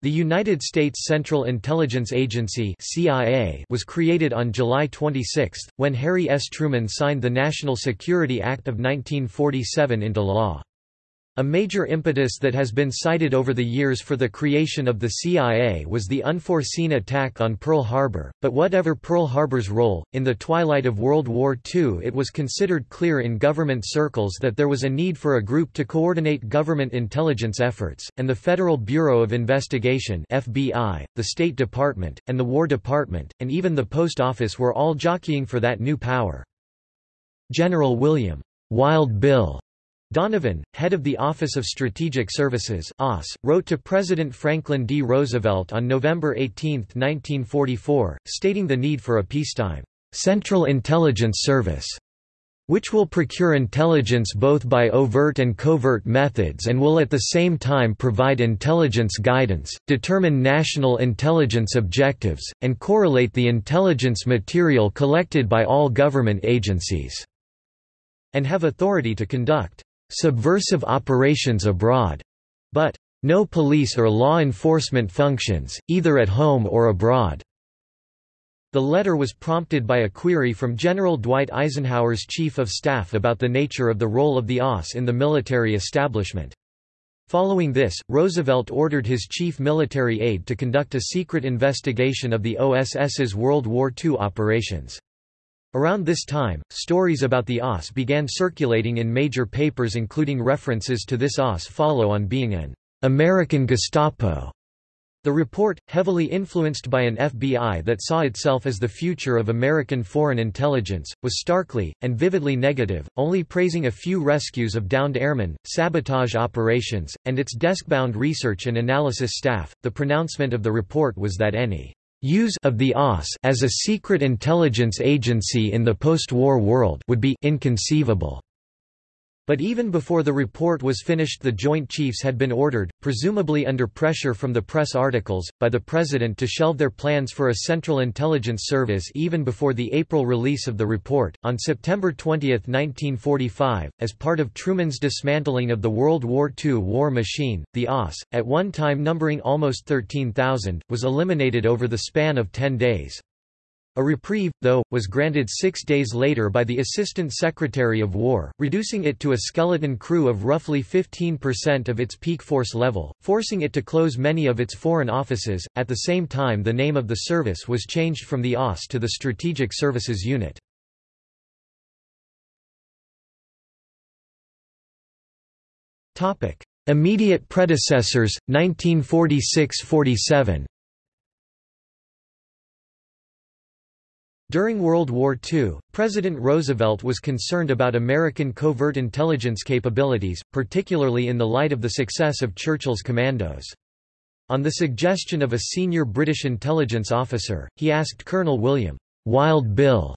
The United States Central Intelligence Agency CIA was created on July 26, when Harry S. Truman signed the National Security Act of 1947 into law. A major impetus that has been cited over the years for the creation of the CIA was the unforeseen attack on Pearl Harbor, but whatever Pearl Harbor's role, in the twilight of World War II it was considered clear in government circles that there was a need for a group to coordinate government intelligence efforts, and the Federal Bureau of Investigation FBI, the State Department, and the War Department, and even the Post Office were all jockeying for that new power. General William Wild Bill Donovan, head of the Office of Strategic Services OSS, wrote to President Franklin D. Roosevelt on November 18, 1944, stating the need for a peacetime, "...Central Intelligence Service." which will procure intelligence both by overt and covert methods and will at the same time provide intelligence guidance, determine national intelligence objectives, and correlate the intelligence material collected by all government agencies, and have authority to conduct subversive operations abroad, but no police or law enforcement functions, either at home or abroad. The letter was prompted by a query from General Dwight Eisenhower's chief of staff about the nature of the role of the OSS in the military establishment. Following this, Roosevelt ordered his chief military aide to conduct a secret investigation of the OSS's World War II operations. Around this time, stories about the OSS began circulating in major papers including references to this OSS follow-on being an American Gestapo. The report, heavily influenced by an FBI that saw itself as the future of American foreign intelligence, was starkly, and vividly negative, only praising a few rescues of downed airmen, sabotage operations, and its desk-bound research and analysis staff. The pronouncement of the report was that any Use of the OSS as a secret intelligence agency in the post-war world would be inconceivable. But even before the report was finished the Joint Chiefs had been ordered, presumably under pressure from the press articles, by the President to shelve their plans for a Central Intelligence Service even before the April release of the report. On September 20, 1945, as part of Truman's dismantling of the World War II war machine, the OSS, at one time numbering almost 13,000, was eliminated over the span of 10 days. A reprieve, though, was granted six days later by the Assistant Secretary of War, reducing it to a skeleton crew of roughly 15% of its peak force level, forcing it to close many of its foreign offices. At the same time, the name of the service was changed from the OSS to the Strategic Services Unit. Immediate predecessors, 1946–47 During World War II, President Roosevelt was concerned about American covert intelligence capabilities, particularly in the light of the success of Churchill's commandos. On the suggestion of a senior British intelligence officer, he asked Colonel William Wild Bill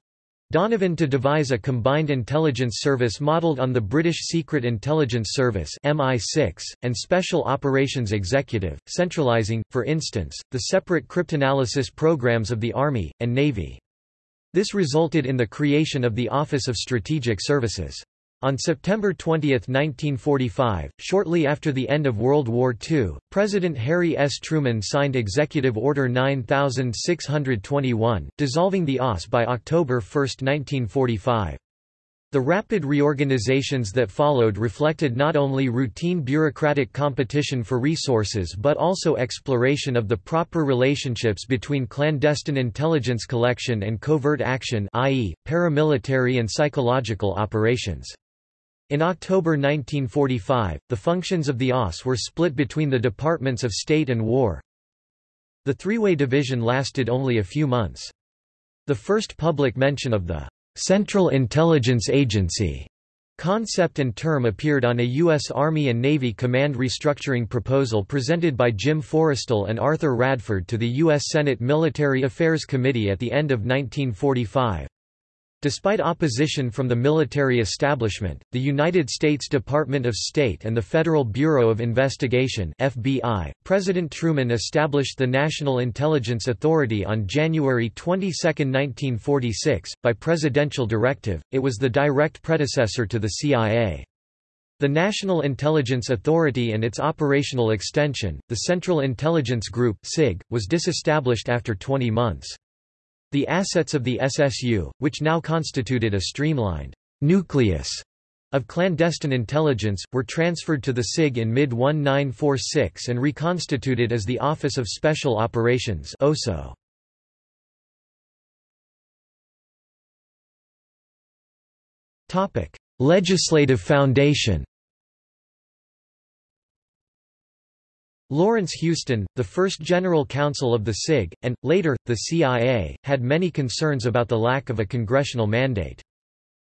Donovan to devise a combined intelligence service modelled on the British Secret Intelligence Service MI6, and Special Operations Executive, centralising, for instance, the separate cryptanalysis programs of the Army, and Navy. This resulted in the creation of the Office of Strategic Services. On September 20, 1945, shortly after the end of World War II, President Harry S. Truman signed Executive Order 9621, dissolving the OSS by October 1, 1945. The rapid reorganizations that followed reflected not only routine bureaucratic competition for resources but also exploration of the proper relationships between clandestine intelligence collection and covert action i.e., paramilitary and psychological operations. In October 1945, the functions of the OSS were split between the Departments of State and War. The three-way division lasted only a few months. The first public mention of the Central Intelligence Agency concept and term appeared on a U.S. Army and Navy command restructuring proposal presented by Jim Forrestal and Arthur Radford to the U.S. Senate Military Affairs Committee at the end of 1945. Despite opposition from the military establishment, the United States Department of State and the Federal Bureau of Investigation FBI, President Truman established the National Intelligence Authority on January 22, 1946, by presidential directive. It was the direct predecessor to the CIA. The National Intelligence Authority and its operational extension, the Central Intelligence Group (CIG), was disestablished after 20 months. The assets of the SSU, which now constituted a streamlined nucleus of clandestine intelligence, were transferred to the CIG in mid-1946 and reconstituted as the Office of Special Operations OSO. Legislative foundation Lawrence Houston, the first general counsel of the CIG, and, later, the CIA, had many concerns about the lack of a congressional mandate.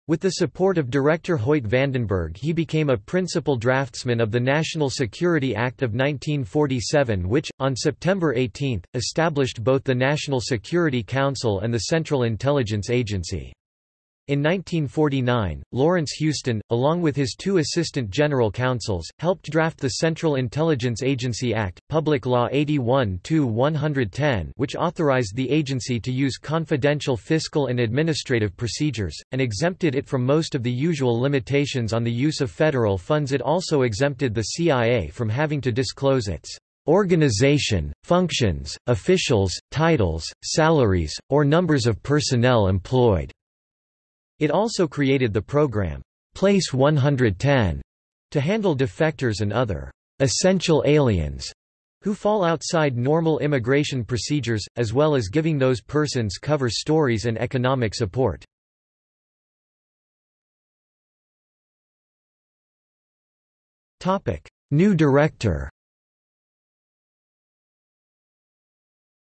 With the support of director Hoyt Vandenberg he became a principal draftsman of the National Security Act of 1947 which, on September 18, established both the National Security Council and the Central Intelligence Agency. In 1949, Lawrence Houston, along with his two assistant general counsels, helped draft the Central Intelligence Agency Act, Public Law 81-110 which authorized the agency to use confidential fiscal and administrative procedures, and exempted it from most of the usual limitations on the use of federal funds it also exempted the CIA from having to disclose its organization, functions, officials, titles, salaries, or numbers of personnel employed. It also created the program, Place 110, to handle defectors and other essential aliens who fall outside normal immigration procedures, as well as giving those persons cover stories and economic support. New director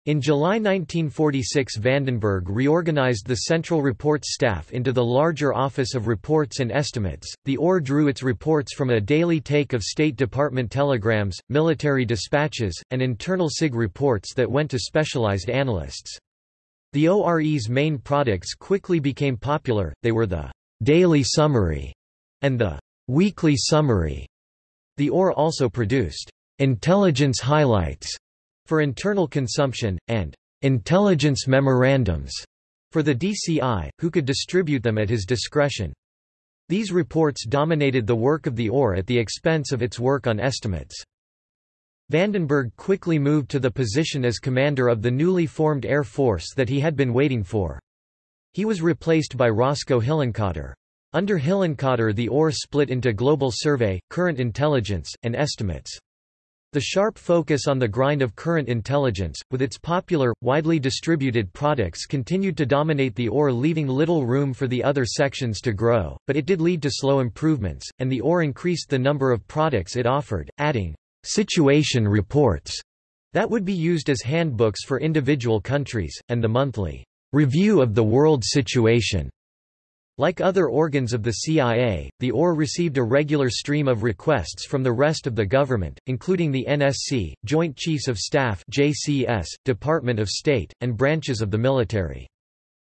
In July 1946 Vandenberg reorganized the Central Reports staff into the larger Office of Reports and Estimates. The OR drew its reports from a daily take of State Department telegrams, military dispatches, and internal CIG reports that went to specialized analysts. The ORE's main products quickly became popular, they were the «daily summary» and the «weekly summary». The OR also produced «intelligence highlights» for internal consumption, and intelligence memorandums for the DCI, who could distribute them at his discretion. These reports dominated the work of the OR at the expense of its work on estimates. Vandenberg quickly moved to the position as commander of the newly formed Air Force that he had been waiting for. He was replaced by Roscoe Hillenkoetter. Under Hillenkoetter the OR split into Global Survey, Current Intelligence, and Estimates. The sharp focus on the grind of current intelligence, with its popular, widely distributed products continued to dominate the OR leaving little room for the other sections to grow, but it did lead to slow improvements, and the OR increased the number of products it offered, adding «situation reports» that would be used as handbooks for individual countries, and the monthly «review of the world situation» Like other organs of the CIA, the OR received a regular stream of requests from the rest of the government, including the NSC, Joint Chiefs of Staff JCS, Department of State, and branches of the military.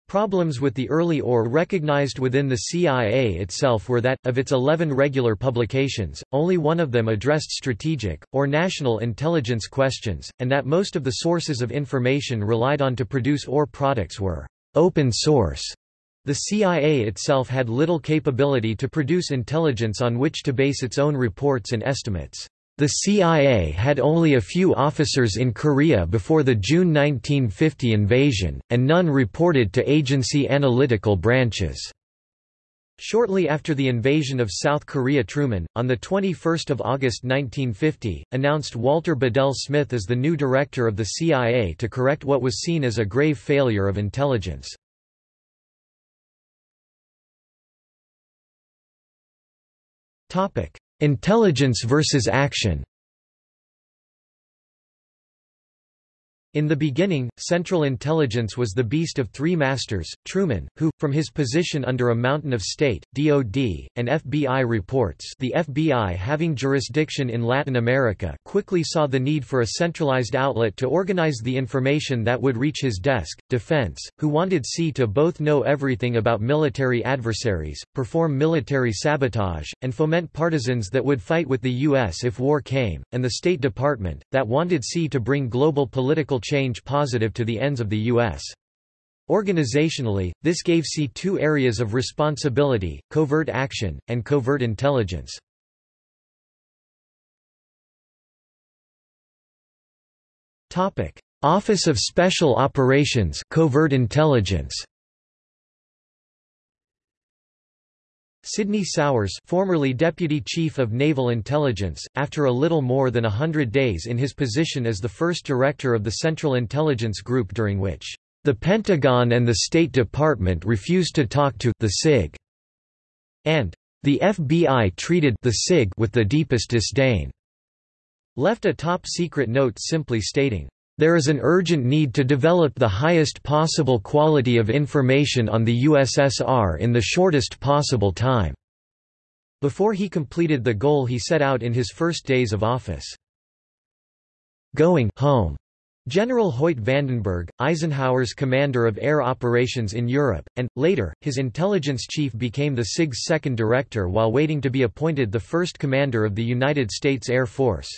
Problems with the early OR recognized within the CIA itself were that, of its 11 regular publications, only one of them addressed strategic, or national intelligence questions, and that most of the sources of information relied on to produce OR products were open source. The CIA itself had little capability to produce intelligence on which to base its own reports and estimates. The CIA had only a few officers in Korea before the June 1950 invasion, and none reported to agency analytical branches. Shortly after the invasion of South Korea Truman, on 21 August 1950, announced Walter Bedell Smith as the new director of the CIA to correct what was seen as a grave failure of intelligence. Intelligence versus action In the beginning, Central Intelligence was the beast of three masters, Truman, who, from his position under a mountain of state, DOD, and FBI reports the FBI having jurisdiction in Latin America quickly saw the need for a centralized outlet to organize the information that would reach his desk, Defense, who wanted C to both know everything about military adversaries, perform military sabotage, and foment partisans that would fight with the U.S. if war came, and the State Department, that wanted C to bring global political change positive to the ends of the U.S. Organizationally, this gave C two areas of responsibility, covert action, and covert intelligence. Office of Special Operations covert intelligence. Sidney Souers formerly Deputy Chief of Naval Intelligence, after a little more than a hundred days in his position as the first Director of the Central Intelligence Group during which, "...the Pentagon and the State Department refused to talk to the CIG," and "...the FBI treated the CIG with the deepest disdain," left a top-secret note simply stating, there is an urgent need to develop the highest possible quality of information on the USSR in the shortest possible time." Before he completed the goal he set out in his first days of office. Going home. General Hoyt Vandenberg, Eisenhower's commander of air operations in Europe, and, later, his intelligence chief became the CIG's second director while waiting to be appointed the first commander of the United States Air Force.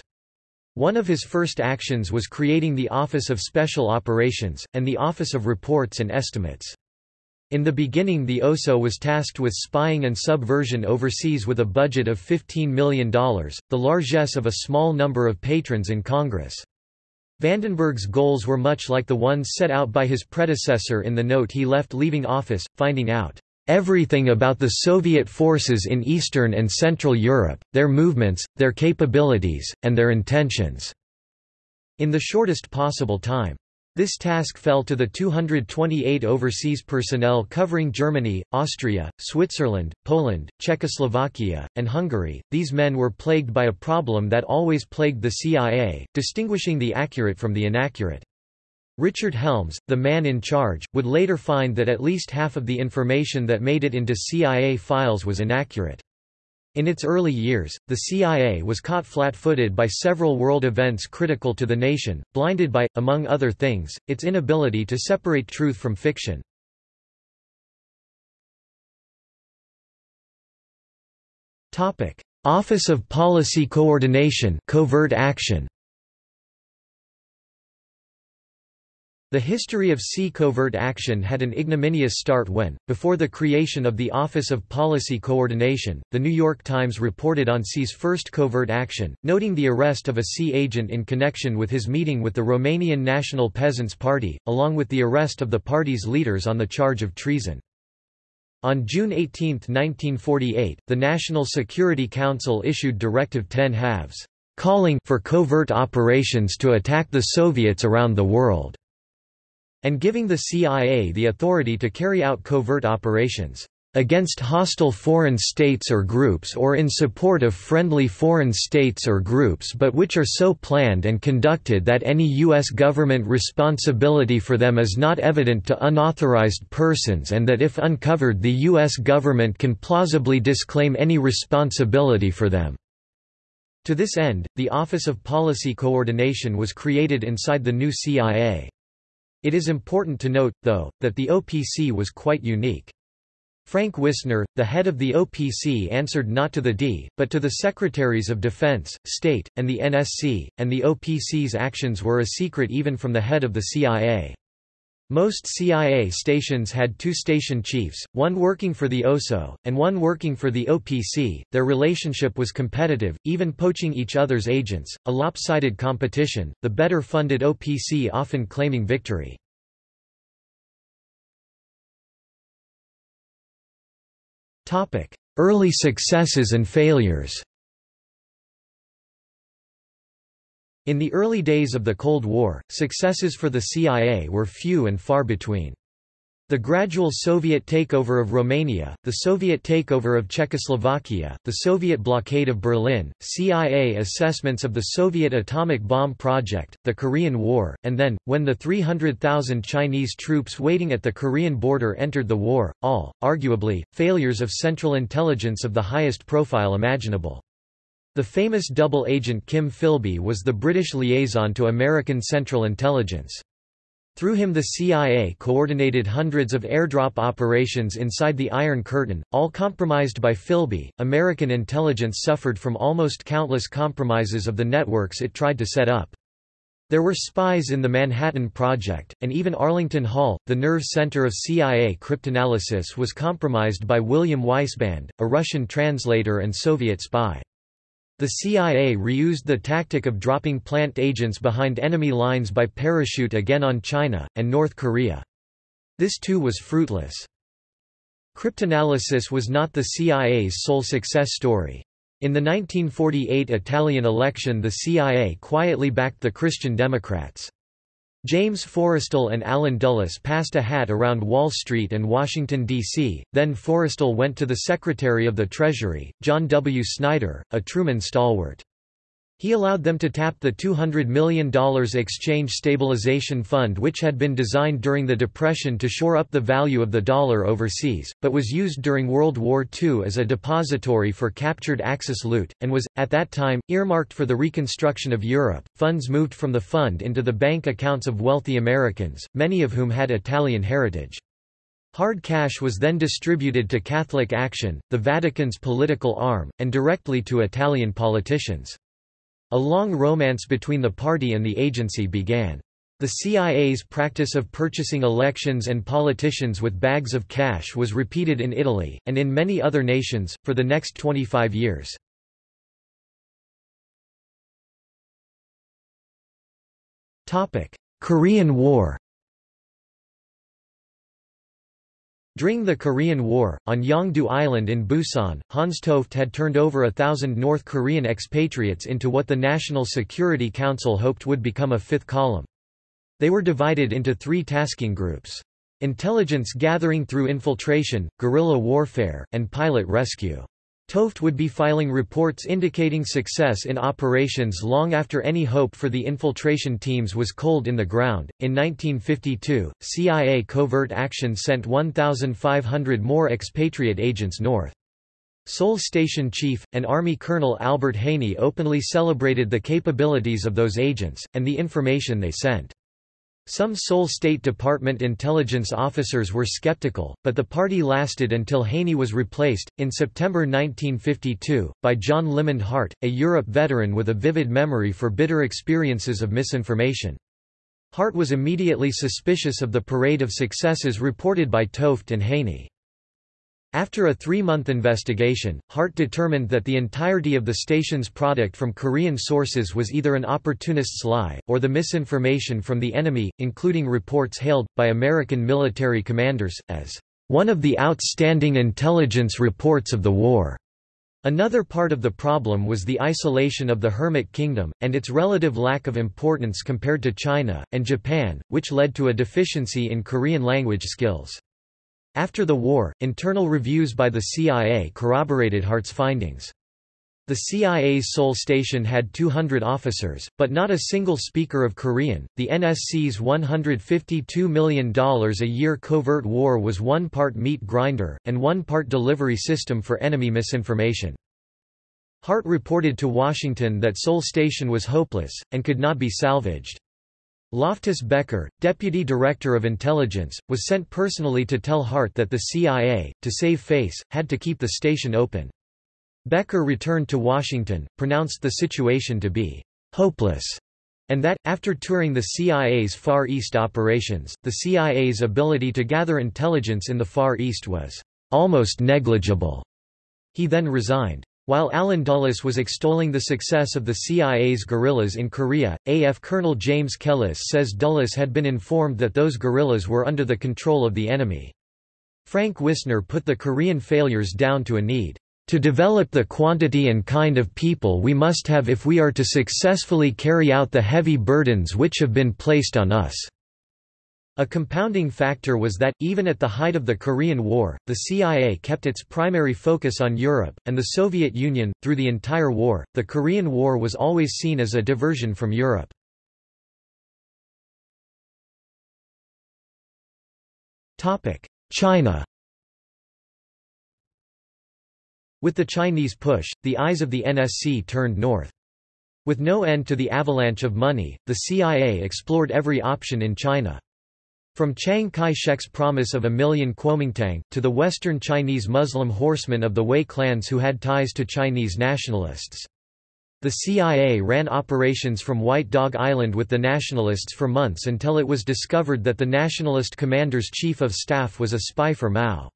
One of his first actions was creating the Office of Special Operations, and the Office of Reports and Estimates. In the beginning the OSO was tasked with spying and subversion overseas with a budget of $15 million, the largesse of a small number of patrons in Congress. Vandenberg's goals were much like the ones set out by his predecessor in the note he left leaving office, finding out everything about the Soviet forces in Eastern and Central Europe, their movements, their capabilities, and their intentions", in the shortest possible time. This task fell to the 228 overseas personnel covering Germany, Austria, Switzerland, Poland, Czechoslovakia, and Hungary. These men were plagued by a problem that always plagued the CIA, distinguishing the accurate from the inaccurate. Richard Helms, the man in charge, would later find that at least half of the information that made it into CIA files was inaccurate. In its early years, the CIA was caught flat-footed by several world events critical to the nation, blinded by, among other things, its inability to separate truth from fiction. Office of Policy Coordination covert action The history of sea covert action had an ignominious start when, before the creation of the Office of Policy Coordination, The New York Times reported on Sea's first covert action, noting the arrest of a sea agent in connection with his meeting with the Romanian National Peasants' Party, along with the arrest of the party's leaders on the charge of treason. On June 18, 1948, the National Security Council issued Directive 10 halves, calling for covert operations to attack the Soviets around the world and giving the CIA the authority to carry out covert operations against hostile foreign states or groups or in support of friendly foreign states or groups but which are so planned and conducted that any U.S. government responsibility for them is not evident to unauthorized persons and that if uncovered the U.S. government can plausibly disclaim any responsibility for them." To this end, the Office of Policy Coordination was created inside the new CIA. It is important to note, though, that the OPC was quite unique. Frank Wisner, the head of the OPC answered not to the D, but to the Secretaries of Defense, State, and the NSC, and the OPC's actions were a secret even from the head of the CIA. Most CIA stations had two station chiefs, one working for the OSO, and one working for the OPC. Their relationship was competitive, even poaching each other's agents, a lopsided competition, the better funded OPC often claiming victory. Early successes and failures In the early days of the Cold War, successes for the CIA were few and far between. The gradual Soviet takeover of Romania, the Soviet takeover of Czechoslovakia, the Soviet blockade of Berlin, CIA assessments of the Soviet atomic bomb project, the Korean War, and then, when the 300,000 Chinese troops waiting at the Korean border entered the war, all, arguably, failures of Central Intelligence of the highest profile imaginable. The famous double agent Kim Philby was the British liaison to American Central Intelligence. Through him the CIA coordinated hundreds of airdrop operations inside the Iron Curtain, all compromised by Philby. American intelligence suffered from almost countless compromises of the networks it tried to set up. There were spies in the Manhattan Project, and even Arlington Hall, the nerve center of CIA cryptanalysis was compromised by William Weisband, a Russian translator and Soviet spy. The CIA reused the tactic of dropping plant agents behind enemy lines by parachute again on China, and North Korea. This too was fruitless. Cryptanalysis was not the CIA's sole success story. In the 1948 Italian election the CIA quietly backed the Christian Democrats. James Forrestal and Allen Dulles passed a hat around Wall Street and Washington, D.C., then Forrestal went to the Secretary of the Treasury, John W. Snyder, a Truman stalwart. He allowed them to tap the $200 million Exchange Stabilization Fund which had been designed during the Depression to shore up the value of the dollar overseas, but was used during World War II as a depository for captured Axis loot, and was, at that time, earmarked for the reconstruction of Europe. Funds moved from the fund into the bank accounts of wealthy Americans, many of whom had Italian heritage. Hard cash was then distributed to Catholic Action, the Vatican's political arm, and directly to Italian politicians. A long romance between the party and the agency began. The CIA's practice of purchasing elections and politicians with bags of cash was repeated in Italy, and in many other nations, for the next 25 years. Korean War During the Korean War, on Yeongdo Island in Busan, Hans Toft had turned over a thousand North Korean expatriates into what the National Security Council hoped would become a fifth column. They were divided into three tasking groups. Intelligence gathering through infiltration, guerrilla warfare, and pilot rescue. Toft would be filing reports indicating success in operations long after any hope for the infiltration teams was cold in the ground. In 1952, CIA covert action sent 1,500 more expatriate agents north. Seoul Station Chief, and Army Colonel Albert Haney openly celebrated the capabilities of those agents, and the information they sent. Some Seoul State Department intelligence officers were skeptical, but the party lasted until Haney was replaced, in September 1952, by John Limond Hart, a Europe veteran with a vivid memory for bitter experiences of misinformation. Hart was immediately suspicious of the parade of successes reported by Toft and Haney. After a three-month investigation, Hart determined that the entirety of the station's product from Korean sources was either an opportunist's lie, or the misinformation from the enemy, including reports hailed, by American military commanders, as one of the outstanding intelligence reports of the war. Another part of the problem was the isolation of the Hermit Kingdom, and its relative lack of importance compared to China, and Japan, which led to a deficiency in Korean language skills. After the war, internal reviews by the CIA corroborated Hart's findings. The CIA's Seoul station had 200 officers, but not a single speaker of Korean. The NSC's $152 million a year covert war was one part meat grinder, and one part delivery system for enemy misinformation. Hart reported to Washington that Seoul Station was hopeless, and could not be salvaged. Loftus Becker, Deputy Director of Intelligence, was sent personally to tell Hart that the CIA, to save face, had to keep the station open. Becker returned to Washington, pronounced the situation to be hopeless, and that, after touring the CIA's Far East operations, the CIA's ability to gather intelligence in the Far East was almost negligible. He then resigned. While Allen Dulles was extolling the success of the CIA's guerrillas in Korea, AF Colonel James Kellis says Dulles had been informed that those guerrillas were under the control of the enemy. Frank Wisner put the Korean failures down to a need to develop the quantity and kind of people we must have if we are to successfully carry out the heavy burdens which have been placed on us. A compounding factor was that, even at the height of the Korean War, the CIA kept its primary focus on Europe, and the Soviet Union. Through the entire war, the Korean War was always seen as a diversion from Europe. China With the Chinese push, the eyes of the NSC turned north. With no end to the avalanche of money, the CIA explored every option in China. From Chiang Kai-shek's promise of a million Kuomintang, to the western Chinese Muslim horsemen of the Wei clans who had ties to Chinese nationalists. The CIA ran operations from White Dog Island with the nationalists for months until it was discovered that the nationalist commander's chief of staff was a spy for Mao.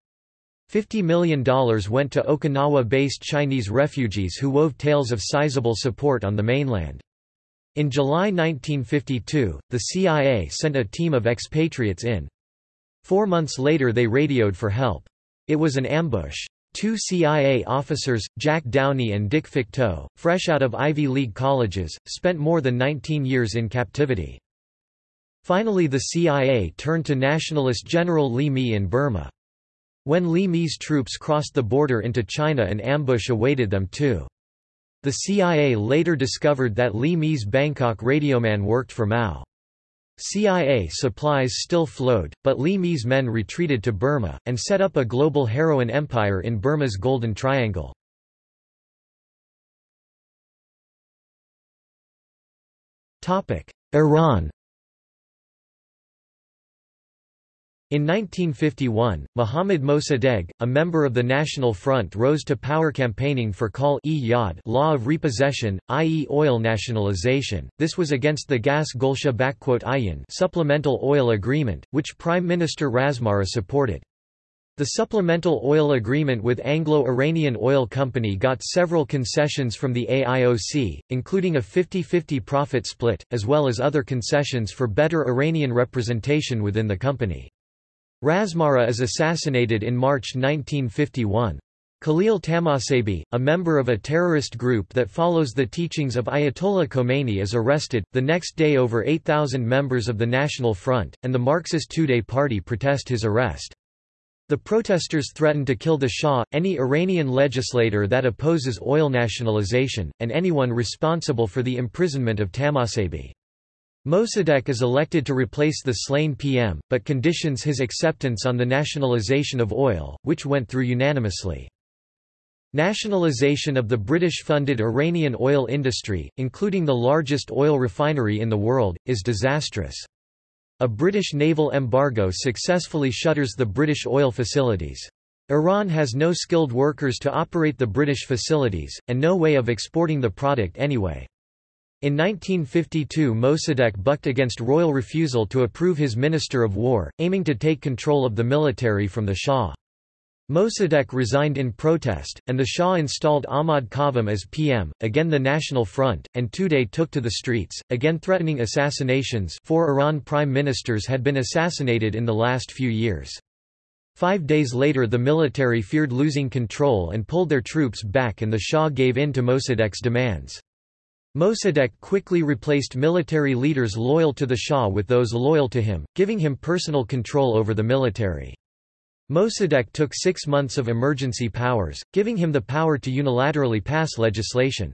$50 million went to Okinawa-based Chinese refugees who wove tales of sizable support on the mainland. In July 1952, the CIA sent a team of expatriates in. Four months later they radioed for help. It was an ambush. Two CIA officers, Jack Downey and Dick Fecteau, fresh out of Ivy League colleges, spent more than 19 years in captivity. Finally the CIA turned to nationalist General Li Mi in Burma. When Li Mi's troops crossed the border into China an ambush awaited them too. The CIA later discovered that Li Mi's Bangkok radioman worked for Mao. CIA supplies still flowed, but Li Mi's men retreated to Burma, and set up a global heroin empire in Burma's Golden Triangle. Iran In 1951, Mohammad Mossadegh, a member of the National Front rose to power campaigning for Kal-e Yād, law of repossession, i.e. oil nationalization. This was against the Gas Gulsha Ayin supplemental oil agreement, which Prime Minister Razmara supported. The supplemental oil agreement with Anglo-Iranian Oil Company got several concessions from the AIOC, including a 50-50 profit split, as well as other concessions for better Iranian representation within the company. Razmara is assassinated in March 1951. Khalil Tamashebi, a member of a terrorist group that follows the teachings of Ayatollah Khomeini is arrested. The next day over 8,000 members of the National Front, and the Marxist Tudeh Party protest his arrest. The protesters threaten to kill the Shah, any Iranian legislator that opposes oil nationalization, and anyone responsible for the imprisonment of Tamashebi. Mossadegh is elected to replace the slain PM, but conditions his acceptance on the nationalisation of oil, which went through unanimously. Nationalisation of the British-funded Iranian oil industry, including the largest oil refinery in the world, is disastrous. A British naval embargo successfully shutters the British oil facilities. Iran has no skilled workers to operate the British facilities, and no way of exporting the product anyway. In 1952 Mossadegh bucked against royal refusal to approve his Minister of War, aiming to take control of the military from the Shah. Mossadegh resigned in protest, and the Shah installed Ahmad Qavam as PM, again the National Front, and Tudeh took to the streets, again threatening assassinations four Iran prime ministers had been assassinated in the last few years. Five days later the military feared losing control and pulled their troops back and the Shah gave in to Mossadegh's demands. Mossadegh quickly replaced military leaders loyal to the Shah with those loyal to him, giving him personal control over the military. Mossadegh took six months of emergency powers, giving him the power to unilaterally pass legislation.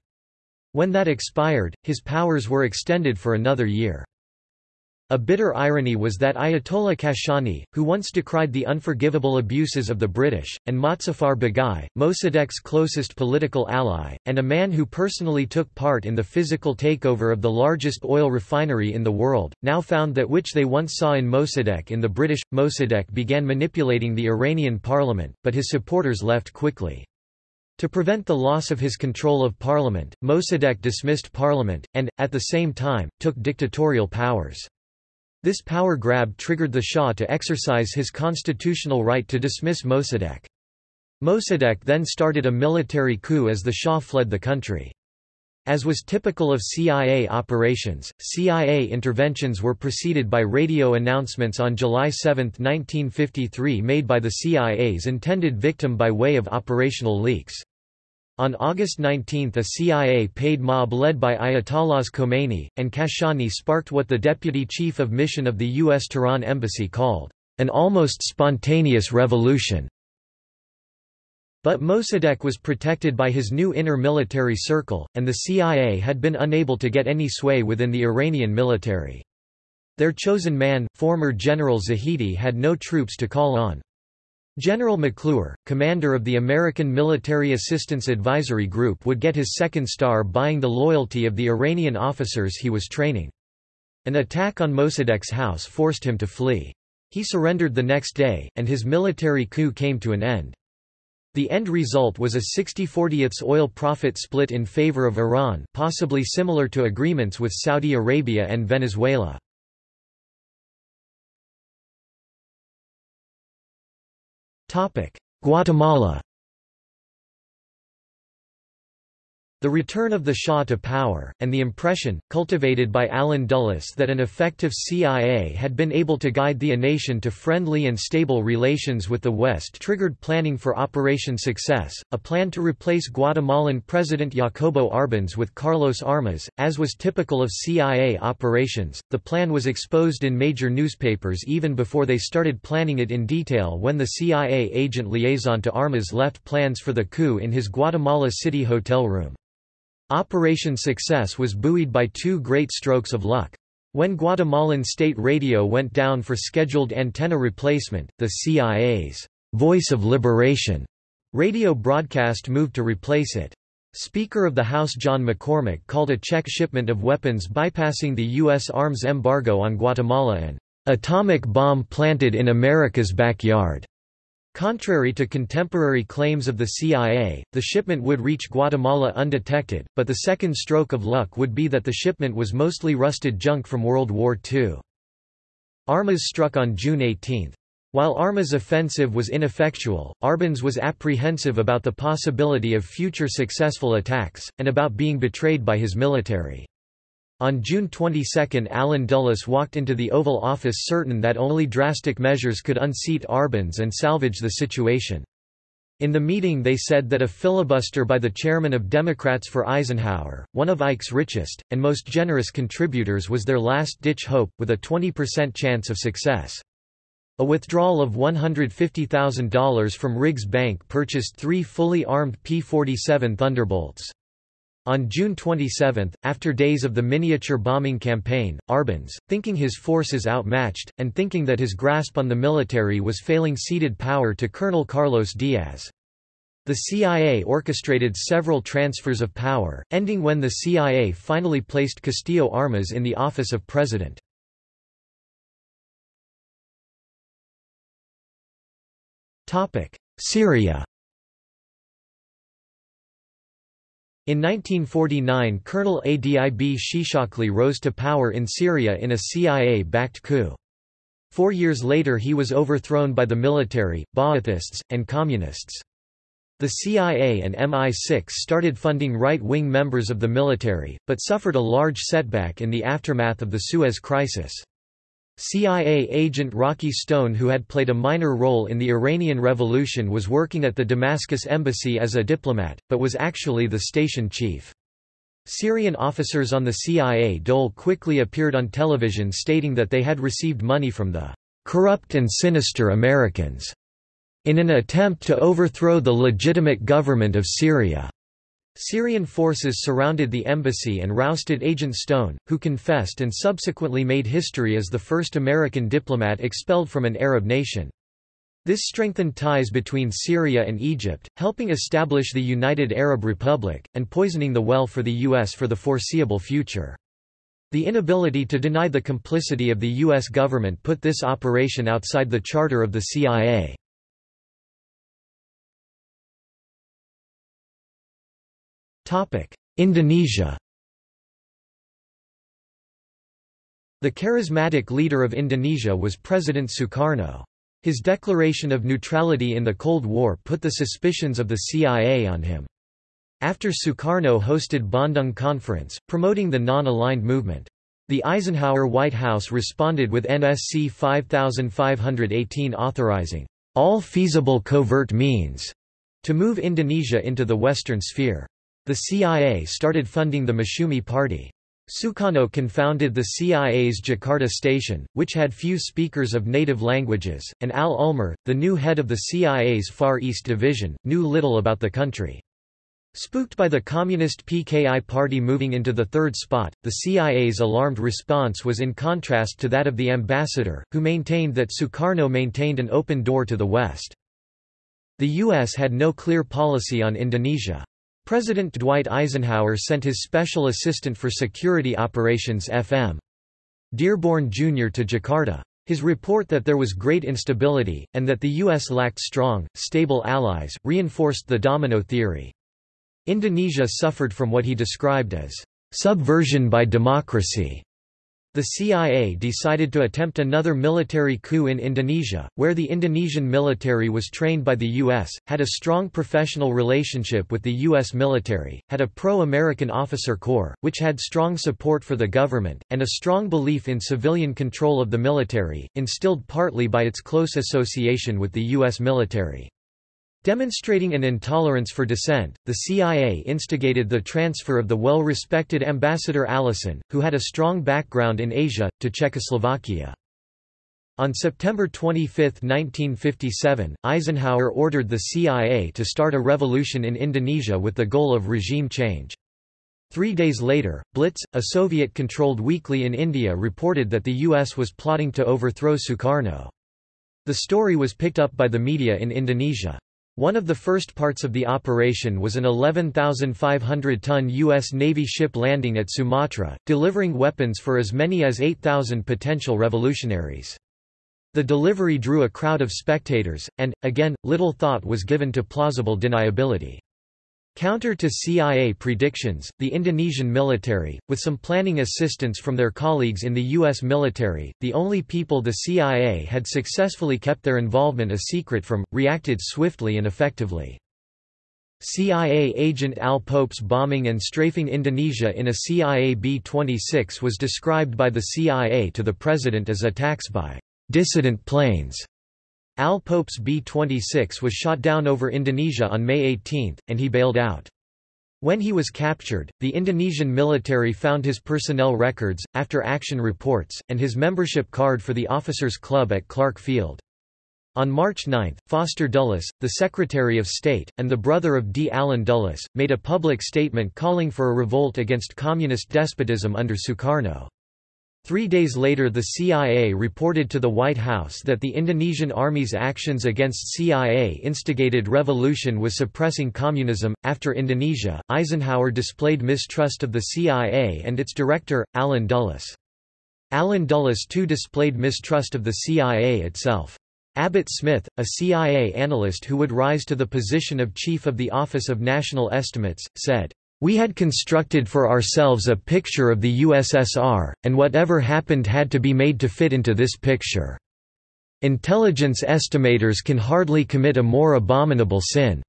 When that expired, his powers were extended for another year. A bitter irony was that Ayatollah Kashani, who once decried the unforgivable abuses of the British, and Mozaffar Baghai, Mossadegh's closest political ally, and a man who personally took part in the physical takeover of the largest oil refinery in the world, now found that which they once saw in Mossadegh in the British. Mossadegh began manipulating the Iranian parliament, but his supporters left quickly. To prevent the loss of his control of parliament, Mossadegh dismissed parliament, and, at the same time, took dictatorial powers. This power grab triggered the Shah to exercise his constitutional right to dismiss Mossadegh. Mossadegh then started a military coup as the Shah fled the country. As was typical of CIA operations, CIA interventions were preceded by radio announcements on July 7, 1953 made by the CIA's intended victim by way of operational leaks. On August 19 a CIA-paid mob led by Ayatollahs Khomeini, and Kashani sparked what the deputy chief of mission of the U.S. Tehran embassy called, "...an almost spontaneous revolution." But Mossadegh was protected by his new inner military circle, and the CIA had been unable to get any sway within the Iranian military. Their chosen man, former General Zahedi had no troops to call on. General McClure, commander of the American Military Assistance Advisory Group would get his second star buying the loyalty of the Iranian officers he was training. An attack on Mossadegh's house forced him to flee. He surrendered the next day, and his military coup came to an end. The end result was a 60-40ths oil profit split in favor of Iran possibly similar to agreements with Saudi Arabia and Venezuela. Guatemala The return of the Shah to power, and the impression, cultivated by Allen Dulles that an effective CIA had been able to guide the nation to friendly and stable relations with the West triggered planning for Operation Success, a plan to replace Guatemalan President Jacobo Arbenz with Carlos Armas. As was typical of CIA operations, the plan was exposed in major newspapers even before they started planning it in detail when the CIA agent liaison to Armas left plans for the coup in his Guatemala City hotel room. Operation Success was buoyed by two great strokes of luck. When Guatemalan state radio went down for scheduled antenna replacement, the CIA's Voice of Liberation radio broadcast moved to replace it. Speaker of the House John McCormack called a Czech shipment of weapons bypassing the U.S. arms embargo on Guatemala an atomic bomb planted in America's backyard. Contrary to contemporary claims of the CIA, the shipment would reach Guatemala undetected, but the second stroke of luck would be that the shipment was mostly rusted junk from World War II. Armas struck on June 18. While Armas' offensive was ineffectual, Arbenz was apprehensive about the possibility of future successful attacks, and about being betrayed by his military. On June 22 Allen Dulles walked into the Oval Office certain that only drastic measures could unseat Arbenz and salvage the situation. In the meeting they said that a filibuster by the chairman of Democrats for Eisenhower, one of Ike's richest, and most generous contributors was their last-ditch hope, with a 20% chance of success. A withdrawal of $150,000 from Riggs Bank purchased three fully armed P-47 Thunderbolts. On June 27, after days of the miniature bombing campaign, Arbenz, thinking his forces outmatched, and thinking that his grasp on the military was failing ceded power to Colonel Carlos Diaz. The CIA orchestrated several transfers of power, ending when the CIA finally placed Castillo Armas in the office of president. Syria In 1949 Colonel Adib Shishakli rose to power in Syria in a CIA-backed coup. Four years later he was overthrown by the military, Ba'athists, and Communists. The CIA and MI6 started funding right-wing members of the military, but suffered a large setback in the aftermath of the Suez Crisis. CIA agent Rocky Stone who had played a minor role in the Iranian Revolution was working at the Damascus embassy as a diplomat, but was actually the station chief. Syrian officers on the CIA dole quickly appeared on television stating that they had received money from the "...corrupt and sinister Americans," in an attempt to overthrow the legitimate government of Syria. Syrian forces surrounded the embassy and rousted Agent Stone, who confessed and subsequently made history as the first American diplomat expelled from an Arab nation. This strengthened ties between Syria and Egypt, helping establish the United Arab Republic, and poisoning the well for the U.S. for the foreseeable future. The inability to deny the complicity of the U.S. government put this operation outside the charter of the CIA. Indonesia The charismatic leader of Indonesia was President Sukarno. His declaration of neutrality in the Cold War put the suspicions of the CIA on him. After Sukarno hosted Bandung Conference, promoting the non-aligned movement. The Eisenhower White House responded with NSC 5518 authorizing all feasible covert means to move Indonesia into the Western sphere. The CIA started funding the Masyumi Party. Sukarno confounded the CIA's Jakarta station, which had few speakers of native languages, and Al Ulmer, the new head of the CIA's Far East Division, knew little about the country. Spooked by the Communist PKI party moving into the third spot, the CIA's alarmed response was in contrast to that of the ambassador, who maintained that Sukarno maintained an open door to the West. The U.S. had no clear policy on Indonesia. President Dwight Eisenhower sent his Special Assistant for Security Operations FM. Dearborn Jr. to Jakarta. His report that there was great instability, and that the U.S. lacked strong, stable allies, reinforced the domino theory. Indonesia suffered from what he described as subversion by democracy. The CIA decided to attempt another military coup in Indonesia, where the Indonesian military was trained by the U.S., had a strong professional relationship with the U.S. military, had a pro-American officer corps, which had strong support for the government, and a strong belief in civilian control of the military, instilled partly by its close association with the U.S. military. Demonstrating an intolerance for dissent, the CIA instigated the transfer of the well-respected ambassador Allison, who had a strong background in Asia, to Czechoslovakia. On September 25, 1957, Eisenhower ordered the CIA to start a revolution in Indonesia with the goal of regime change. Three days later, Blitz, a Soviet-controlled weekly in India reported that the U.S. was plotting to overthrow Sukarno. The story was picked up by the media in Indonesia. One of the first parts of the operation was an 11,500-ton U.S. Navy ship landing at Sumatra, delivering weapons for as many as 8,000 potential revolutionaries. The delivery drew a crowd of spectators, and, again, little thought was given to plausible deniability. Counter to CIA predictions, the Indonesian military, with some planning assistance from their colleagues in the U.S. military, the only people the CIA had successfully kept their involvement a secret from, reacted swiftly and effectively. CIA agent Al Pope's bombing and strafing Indonesia in a CIA B-26 was described by the CIA to the president as attacks by dissident planes Al Pope's B-26 was shot down over Indonesia on May 18, and he bailed out. When he was captured, the Indonesian military found his personnel records, after-action reports, and his membership card for the Officers Club at Clark Field. On March 9, Foster Dulles, the Secretary of State, and the brother of D. Allen Dulles, made a public statement calling for a revolt against communist despotism under Sukarno. Three days later the CIA reported to the White House that the Indonesian Army's actions against CIA-instigated revolution was suppressing communism. After Indonesia, Eisenhower displayed mistrust of the CIA and its director, Allen Dulles. Allen Dulles too displayed mistrust of the CIA itself. Abbott Smith, a CIA analyst who would rise to the position of Chief of the Office of National Estimates, said, we had constructed for ourselves a picture of the USSR, and whatever happened had to be made to fit into this picture. Intelligence estimators can hardly commit a more abominable sin."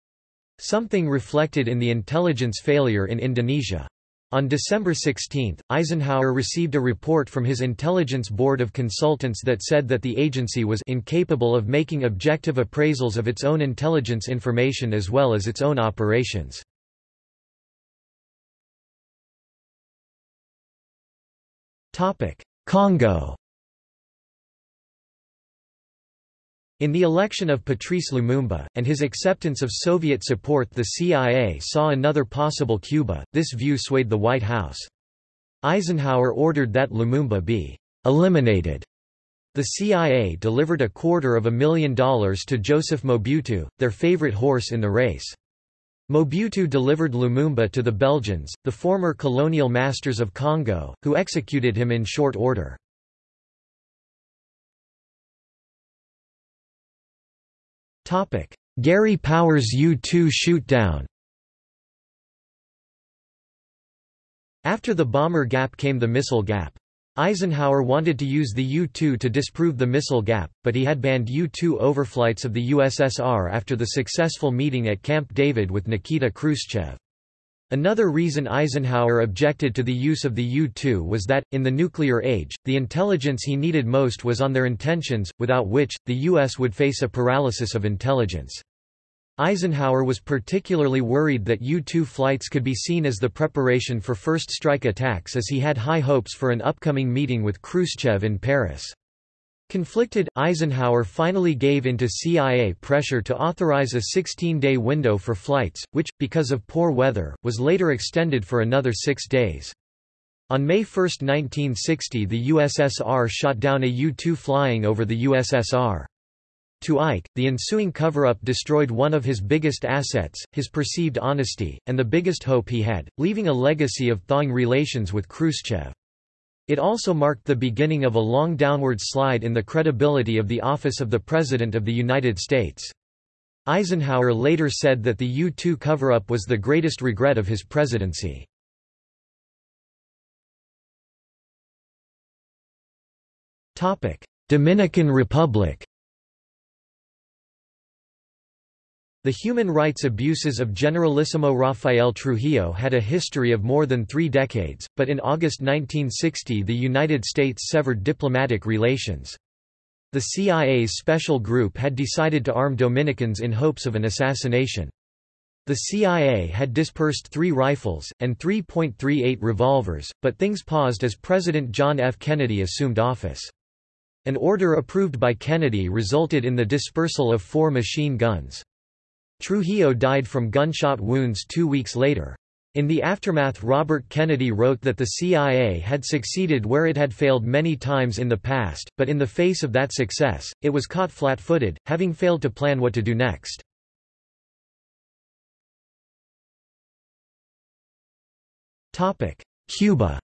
Something reflected in the intelligence failure in Indonesia. On December 16, Eisenhower received a report from his Intelligence Board of Consultants that said that the agency was incapable of making objective appraisals of its own intelligence information as well as its own operations. Congo In the election of Patrice Lumumba, and his acceptance of Soviet support the CIA saw another possible Cuba, this view swayed the White House. Eisenhower ordered that Lumumba be «eliminated». The CIA delivered a quarter of a million dollars to Joseph Mobutu, their favorite horse in the race. Mobutu delivered Lumumba to the Belgians, the former colonial masters of Congo, who executed him in short order. Gary Powers U-2 shoot-down After the bomber gap came the missile gap. Eisenhower wanted to use the U-2 to disprove the missile gap, but he had banned U-2 overflights of the USSR after the successful meeting at Camp David with Nikita Khrushchev. Another reason Eisenhower objected to the use of the U-2 was that, in the nuclear age, the intelligence he needed most was on their intentions, without which, the U.S. would face a paralysis of intelligence. Eisenhower was particularly worried that U-2 flights could be seen as the preparation for first strike attacks as he had high hopes for an upcoming meeting with Khrushchev in Paris. Conflicted, Eisenhower finally gave in to CIA pressure to authorize a 16-day window for flights, which, because of poor weather, was later extended for another six days. On May 1, 1960 the USSR shot down a U-2 flying over the USSR. To Ike, the ensuing cover-up destroyed one of his biggest assets, his perceived honesty, and the biggest hope he had, leaving a legacy of thawing relations with Khrushchev. It also marked the beginning of a long downward slide in the credibility of the office of the President of the United States. Eisenhower later said that the U-2 cover-up was the greatest regret of his presidency. Dominican Republic The human rights abuses of Generalissimo Rafael Trujillo had a history of more than three decades, but in August 1960 the United States severed diplomatic relations. The CIA's special group had decided to arm Dominicans in hopes of an assassination. The CIA had dispersed three rifles, and 3.38 revolvers, but things paused as President John F. Kennedy assumed office. An order approved by Kennedy resulted in the dispersal of four machine guns. Trujillo died from gunshot wounds two weeks later. In the aftermath Robert Kennedy wrote that the CIA had succeeded where it had failed many times in the past, but in the face of that success, it was caught flat-footed, having failed to plan what to do next. Cuba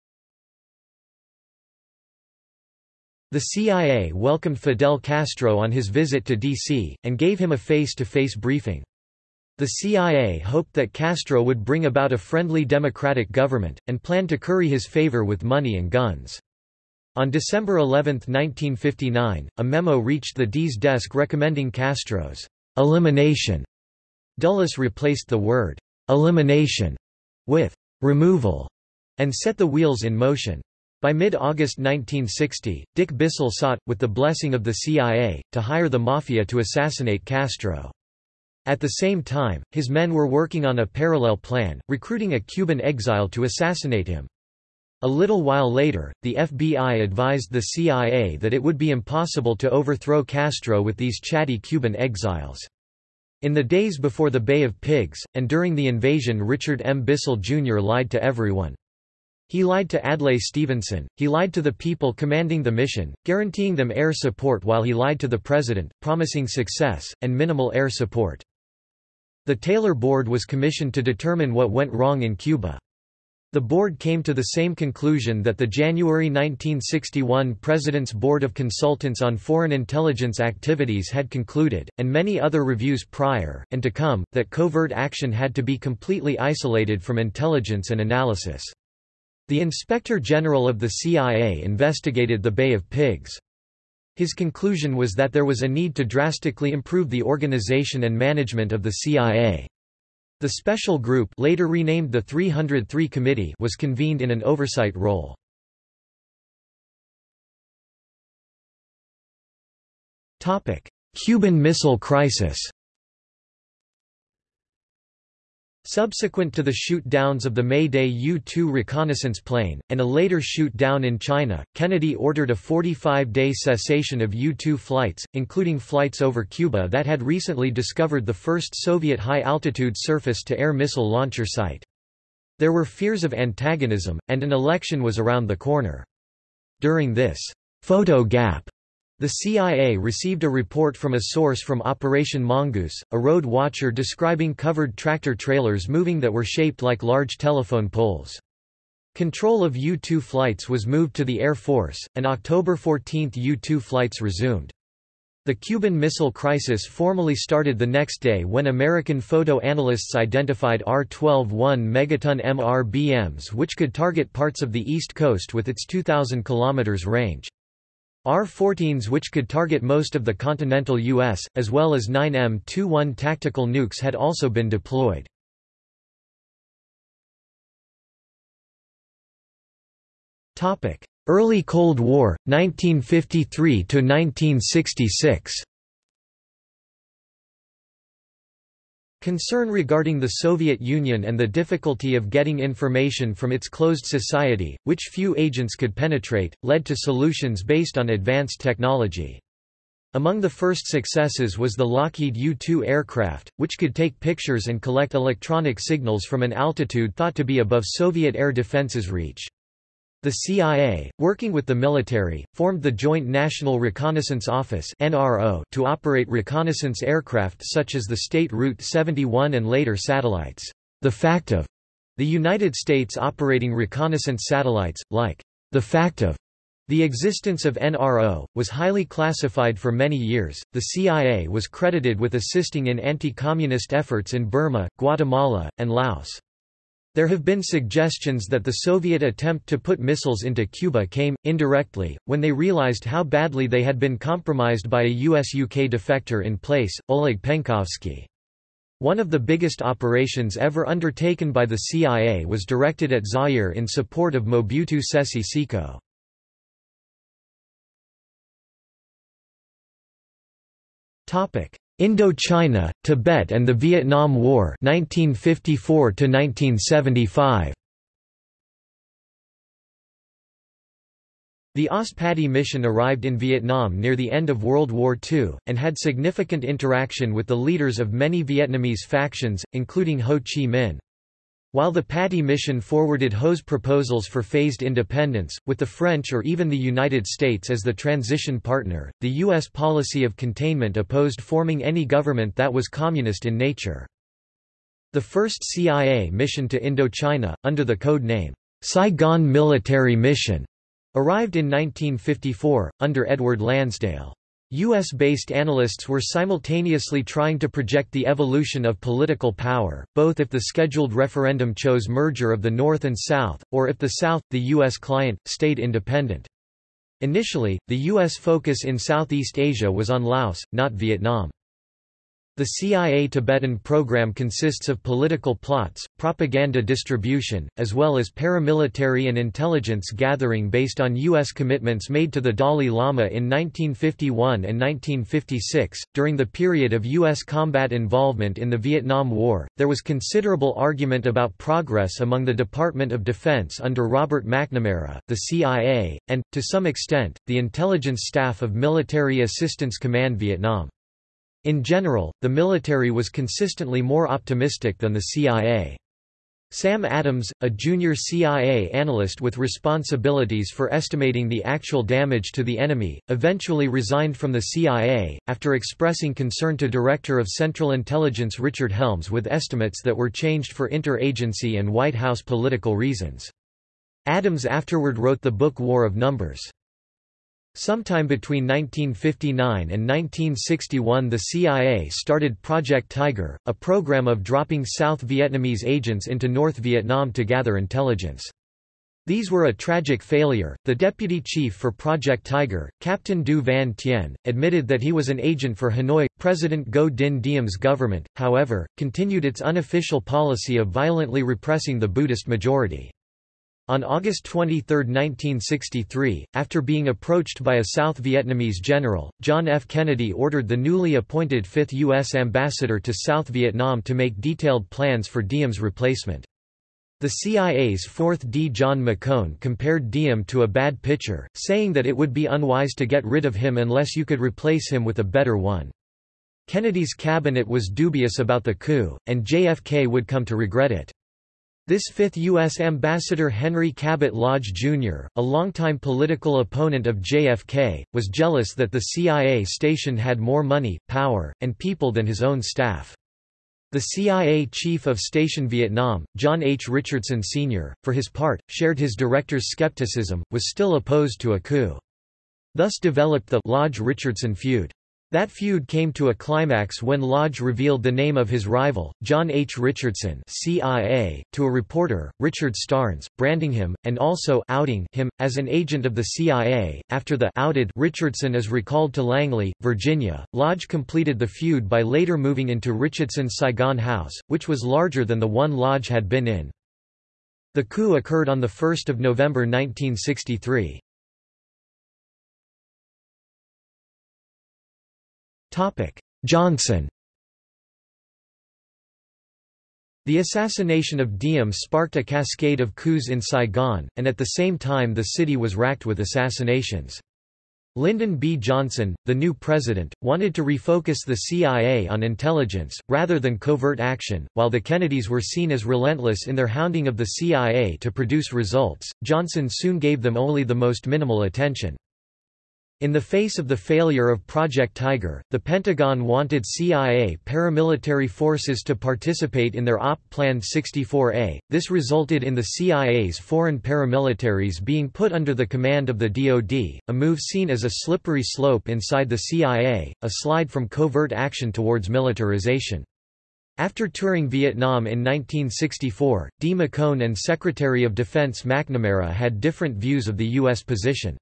The CIA welcomed Fidel Castro on his visit to D.C., and gave him a face-to-face -face briefing. The CIA hoped that Castro would bring about a friendly democratic government, and planned to curry his favor with money and guns. On December 11, 1959, a memo reached the D's desk recommending Castro's elimination. Dulles replaced the word elimination with removal and set the wheels in motion. By mid-August 1960, Dick Bissell sought, with the blessing of the CIA, to hire the Mafia to assassinate Castro. At the same time, his men were working on a parallel plan, recruiting a Cuban exile to assassinate him. A little while later, the FBI advised the CIA that it would be impossible to overthrow Castro with these chatty Cuban exiles. In the days before the Bay of Pigs, and during the invasion Richard M. Bissell Jr. lied to everyone. He lied to Adlai Stevenson, he lied to the people commanding the mission, guaranteeing them air support while he lied to the president, promising success, and minimal air support. The Taylor Board was commissioned to determine what went wrong in Cuba. The board came to the same conclusion that the January 1961 President's Board of Consultants on Foreign Intelligence Activities had concluded, and many other reviews prior, and to come, that covert action had to be completely isolated from intelligence and analysis. The Inspector General of the CIA investigated the Bay of Pigs. His conclusion was that there was a need to drastically improve the organization and management of the CIA. The special group later renamed the 303 Committee was convened in an oversight role. Cuban Missile Crisis Subsequent to the shoot-downs of the May-Day U-2 reconnaissance plane, and a later shoot-down in China, Kennedy ordered a 45-day cessation of U-2 flights, including flights over Cuba that had recently discovered the first Soviet high-altitude surface-to-air missile launcher site. There were fears of antagonism, and an election was around the corner. During this photo gap the CIA received a report from a source from Operation Mongoose, a road watcher describing covered tractor-trailers moving that were shaped like large telephone poles. Control of U-2 flights was moved to the Air Force, and October 14 U-2 flights resumed. The Cuban Missile Crisis formally started the next day when American photo analysts identified R-12 1 megaton MRBMs which could target parts of the East Coast with its 2,000 km range. R-14s which could target most of the continental U.S., as well as 9M-21 tactical nukes had also been deployed. Early Cold War, 1953–1966 Concern regarding the Soviet Union and the difficulty of getting information from its closed society, which few agents could penetrate, led to solutions based on advanced technology. Among the first successes was the Lockheed U-2 aircraft, which could take pictures and collect electronic signals from an altitude thought to be above Soviet air defenses reach. The CIA, working with the military, formed the Joint National Reconnaissance Office to operate reconnaissance aircraft such as the State Route 71 and later satellites. The fact of the United States operating reconnaissance satellites, like the fact of the existence of NRO, was highly classified for many years. The CIA was credited with assisting in anti communist efforts in Burma, Guatemala, and Laos. There have been suggestions that the Soviet attempt to put missiles into Cuba came, indirectly, when they realized how badly they had been compromised by a US-UK defector in place, Oleg Penkovsky. One of the biggest operations ever undertaken by the CIA was directed at Zaire in support of Mobutu Sese Seko. Indochina, Tibet and the Vietnam War 1954 1975 The OSS Patti mission arrived in Vietnam near the end of World War II, and had significant interaction with the leaders of many Vietnamese factions, including Ho Chi Minh. While the Patti mission forwarded Ho's proposals for phased independence, with the French or even the United States as the transition partner, the U.S. policy of containment opposed forming any government that was communist in nature. The first CIA mission to Indochina, under the code name, Saigon Military Mission, arrived in 1954, under Edward Lansdale. U.S.-based analysts were simultaneously trying to project the evolution of political power, both if the scheduled referendum chose merger of the North and South, or if the South, the U.S. client, stayed independent. Initially, the U.S. focus in Southeast Asia was on Laos, not Vietnam. The CIA Tibetan program consists of political plots, propaganda distribution, as well as paramilitary and intelligence gathering based on U.S. commitments made to the Dalai Lama in 1951 and 1956. During the period of U.S. combat involvement in the Vietnam War, there was considerable argument about progress among the Department of Defense under Robert McNamara, the CIA, and, to some extent, the intelligence staff of Military Assistance Command Vietnam. In general, the military was consistently more optimistic than the CIA. Sam Adams, a junior CIA analyst with responsibilities for estimating the actual damage to the enemy, eventually resigned from the CIA, after expressing concern to Director of Central Intelligence Richard Helms with estimates that were changed for interagency and White House political reasons. Adams afterward wrote the book War of Numbers. Sometime between 1959 and 1961 the CIA started Project Tiger, a program of dropping South Vietnamese agents into North Vietnam to gather intelligence. These were a tragic failure. The deputy chief for Project Tiger, Captain Du Van Tien, admitted that he was an agent for Hanoi. President Ngo Dinh Diem's government, however, continued its unofficial policy of violently repressing the Buddhist majority. On August 23, 1963, after being approached by a South Vietnamese general, John F. Kennedy ordered the newly appointed fifth U.S. ambassador to South Vietnam to make detailed plans for Diem's replacement. The CIA's fourth D. John McCone compared Diem to a bad pitcher, saying that it would be unwise to get rid of him unless you could replace him with a better one. Kennedy's cabinet was dubious about the coup, and JFK would come to regret it. This fifth U.S. ambassador Henry Cabot Lodge, Jr., a longtime political opponent of JFK, was jealous that the CIA station had more money, power, and people than his own staff. The CIA Chief of Station Vietnam, John H. Richardson Sr., for his part, shared his director's skepticism, was still opposed to a coup. Thus developed the Lodge-Richardson feud. That feud came to a climax when Lodge revealed the name of his rival, John H. Richardson CIA, to a reporter, Richard Starnes, branding him, and also outing him, as an agent of the CIA. After the outed Richardson is recalled to Langley, Virginia, Lodge completed the feud by later moving into Richardson's Saigon house, which was larger than the one Lodge had been in. The coup occurred on 1 November 1963. Johnson The assassination of Diem sparked a cascade of coups in Saigon, and at the same time the city was racked with assassinations. Lyndon B. Johnson, the new president, wanted to refocus the CIA on intelligence, rather than covert action. While the Kennedys were seen as relentless in their hounding of the CIA to produce results, Johnson soon gave them only the most minimal attention. In the face of the failure of Project Tiger, the Pentagon wanted CIA paramilitary forces to participate in their OP Plan 64A. This resulted in the CIA's foreign paramilitaries being put under the command of the DoD, a move seen as a slippery slope inside the CIA, a slide from covert action towards militarization. After touring Vietnam in 1964, D. McCone and Secretary of Defense McNamara had different views of the U.S. position.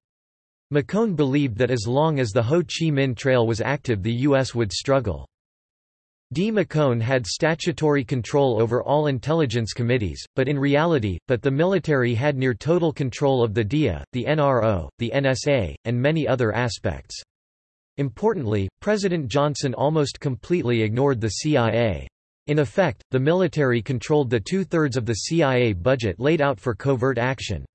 McCone believed that as long as the Ho Chi Minh Trail was active the U.S. would struggle. D. McCone had statutory control over all intelligence committees, but in reality, that the military had near total control of the DIA, the NRO, the NSA, and many other aspects. Importantly, President Johnson almost completely ignored the CIA. In effect, the military controlled the two-thirds of the CIA budget laid out for covert action.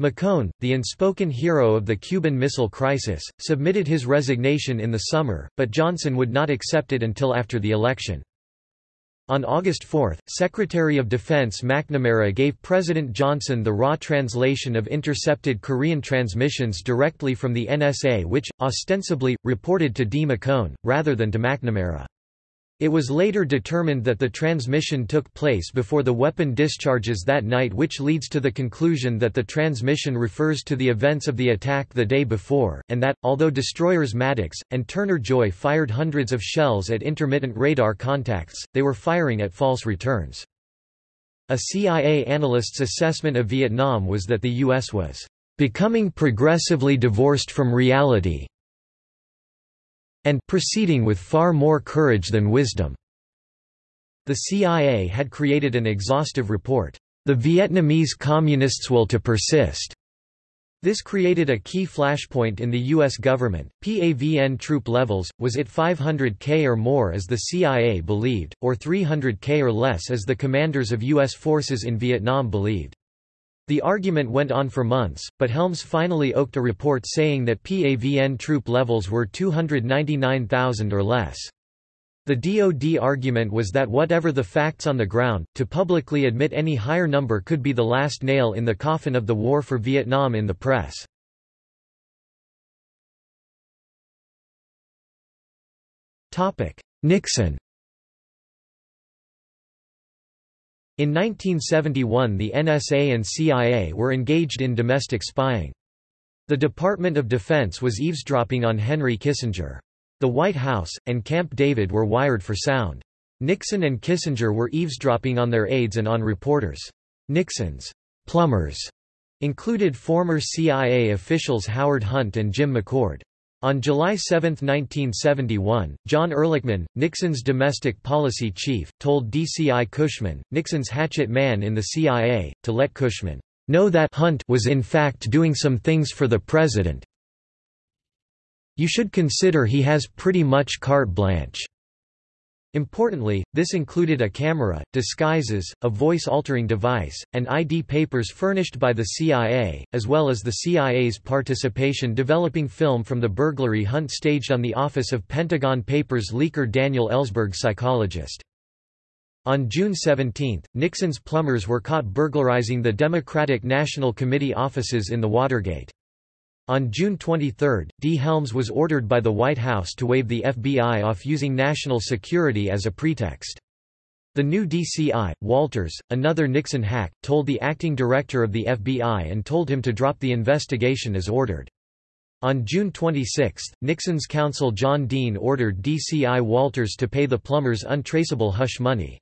McCone, the unspoken hero of the Cuban Missile Crisis, submitted his resignation in the summer, but Johnson would not accept it until after the election. On August 4, Secretary of Defense McNamara gave President Johnson the raw translation of intercepted Korean transmissions directly from the NSA which, ostensibly, reported to D. McCone, rather than to McNamara. It was later determined that the transmission took place before the weapon discharges that night which leads to the conclusion that the transmission refers to the events of the attack the day before, and that, although destroyers Maddox, and Turner-Joy fired hundreds of shells at intermittent radar contacts, they were firing at false returns. A CIA analyst's assessment of Vietnam was that the U.S. was becoming progressively divorced from reality, and proceeding with far more courage than wisdom. The CIA had created an exhaustive report, The Vietnamese Communists' Will to Persist. This created a key flashpoint in the U.S. government. PAVN troop levels, was it 500k or more as the CIA believed, or 300k or less as the commanders of U.S. forces in Vietnam believed? The argument went on for months, but Helms finally oked a report saying that PAVN troop levels were 299,000 or less. The DoD argument was that whatever the facts on the ground, to publicly admit any higher number could be the last nail in the coffin of the war for Vietnam in the press. Nixon In 1971 the NSA and CIA were engaged in domestic spying. The Department of Defense was eavesdropping on Henry Kissinger. The White House, and Camp David were wired for sound. Nixon and Kissinger were eavesdropping on their aides and on reporters. Nixon's plumbers included former CIA officials Howard Hunt and Jim McCord. On July 7, 1971, John Ehrlichman, Nixon's domestic policy chief, told DCI Cushman, Nixon's hatchet man in the CIA, to let Cushman know that Hunt was in fact doing some things for the president. You should consider he has pretty much carte blanche. Importantly, this included a camera, disguises, a voice-altering device, and ID papers furnished by the CIA, as well as the CIA's participation developing film from the burglary hunt staged on the office of Pentagon Papers leaker Daniel Ellsberg psychologist. On June 17, Nixon's plumbers were caught burglarizing the Democratic National Committee offices in the Watergate. On June 23, D. Helms was ordered by the White House to wave the FBI off using national security as a pretext. The new DCI, Walters, another Nixon hack, told the acting director of the FBI and told him to drop the investigation as ordered. On June 26, Nixon's counsel John Dean ordered DCI Walters to pay the plumbers untraceable hush money.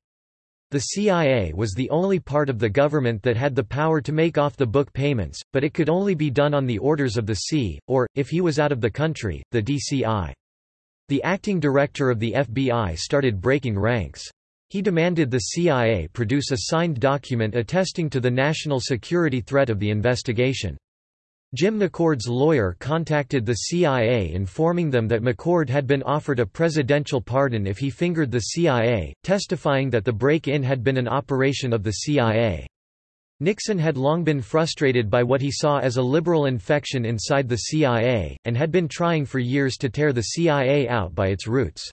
The CIA was the only part of the government that had the power to make off-the-book payments, but it could only be done on the orders of the C, or, if he was out of the country, the DCI. The acting director of the FBI started breaking ranks. He demanded the CIA produce a signed document attesting to the national security threat of the investigation. Jim McCord's lawyer contacted the CIA informing them that McCord had been offered a presidential pardon if he fingered the CIA, testifying that the break-in had been an operation of the CIA. Nixon had long been frustrated by what he saw as a liberal infection inside the CIA, and had been trying for years to tear the CIA out by its roots.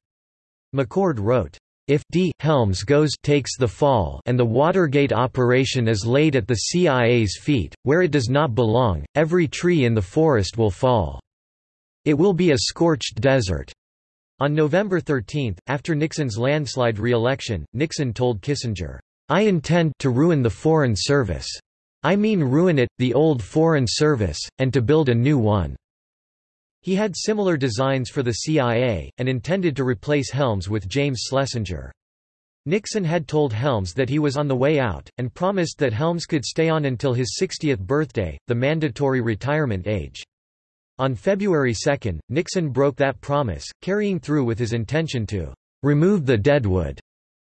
McCord wrote, if D. Helms goes takes the fall and the Watergate operation is laid at the CIA's feet, where it does not belong, every tree in the forest will fall. It will be a scorched desert. On November 13, after Nixon's landslide re-election, Nixon told Kissinger, I intend to ruin the Foreign Service. I mean ruin it, the old Foreign Service, and to build a new one. He had similar designs for the CIA, and intended to replace Helms with James Schlesinger. Nixon had told Helms that he was on the way out, and promised that Helms could stay on until his 60th birthday, the mandatory retirement age. On February 2, Nixon broke that promise, carrying through with his intention to remove the deadwood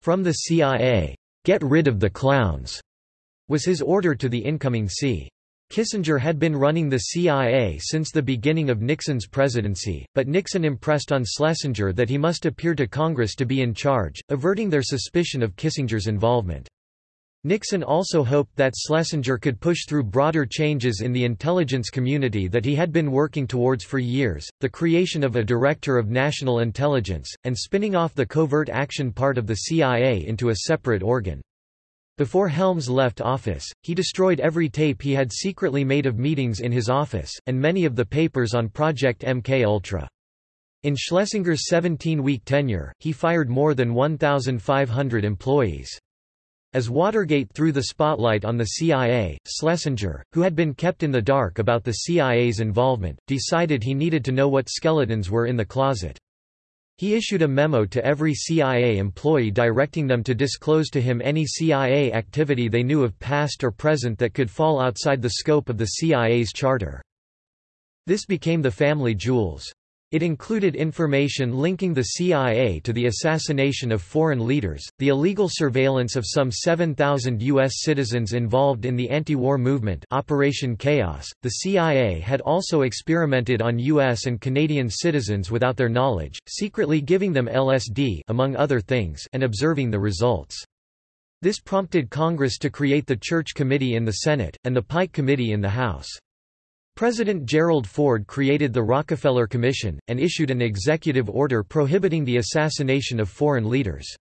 from the CIA. Get rid of the clowns, was his order to the incoming C. Kissinger had been running the CIA since the beginning of Nixon's presidency, but Nixon impressed on Schlesinger that he must appear to Congress to be in charge, averting their suspicion of Kissinger's involvement. Nixon also hoped that Schlesinger could push through broader changes in the intelligence community that he had been working towards for years, the creation of a Director of National Intelligence, and spinning off the covert action part of the CIA into a separate organ. Before Helms left office, he destroyed every tape he had secretly made of meetings in his office, and many of the papers on Project MK-Ultra. In Schlesinger's 17-week tenure, he fired more than 1,500 employees. As Watergate threw the spotlight on the CIA, Schlesinger, who had been kept in the dark about the CIA's involvement, decided he needed to know what skeletons were in the closet. He issued a memo to every CIA employee directing them to disclose to him any CIA activity they knew of past or present that could fall outside the scope of the CIA's charter. This became the family jewels. It included information linking the CIA to the assassination of foreign leaders, the illegal surveillance of some 7,000 U.S. citizens involved in the anti-war movement Operation Chaos. The CIA had also experimented on U.S. and Canadian citizens without their knowledge, secretly giving them LSD among other things and observing the results. This prompted Congress to create the Church Committee in the Senate, and the Pike Committee in the House. President Gerald Ford created the Rockefeller Commission, and issued an executive order prohibiting the assassination of foreign leaders.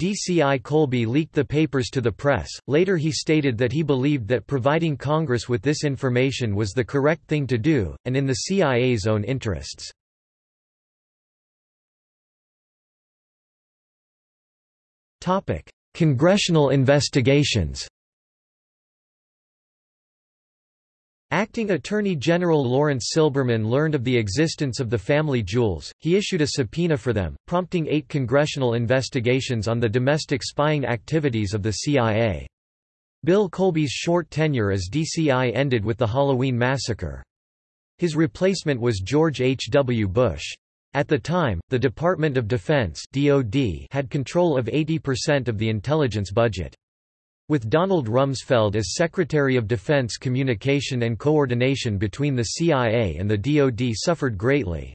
DCI Colby leaked the papers to the press. Later he stated that he believed that providing Congress with this information was the correct thing to do, and in the CIA's own interests. Congressional investigations Acting Attorney General Laurence Silberman learned of the existence of the family jewels, he issued a subpoena for them, prompting eight congressional investigations on the domestic spying activities of the CIA. Bill Colby's short tenure as DCI ended with the Halloween massacre. His replacement was George H. W. Bush. At the time, the Department of Defense (DoD) had control of 80% of the intelligence budget. With Donald Rumsfeld as Secretary of Defense communication and coordination between the CIA and the DoD suffered greatly.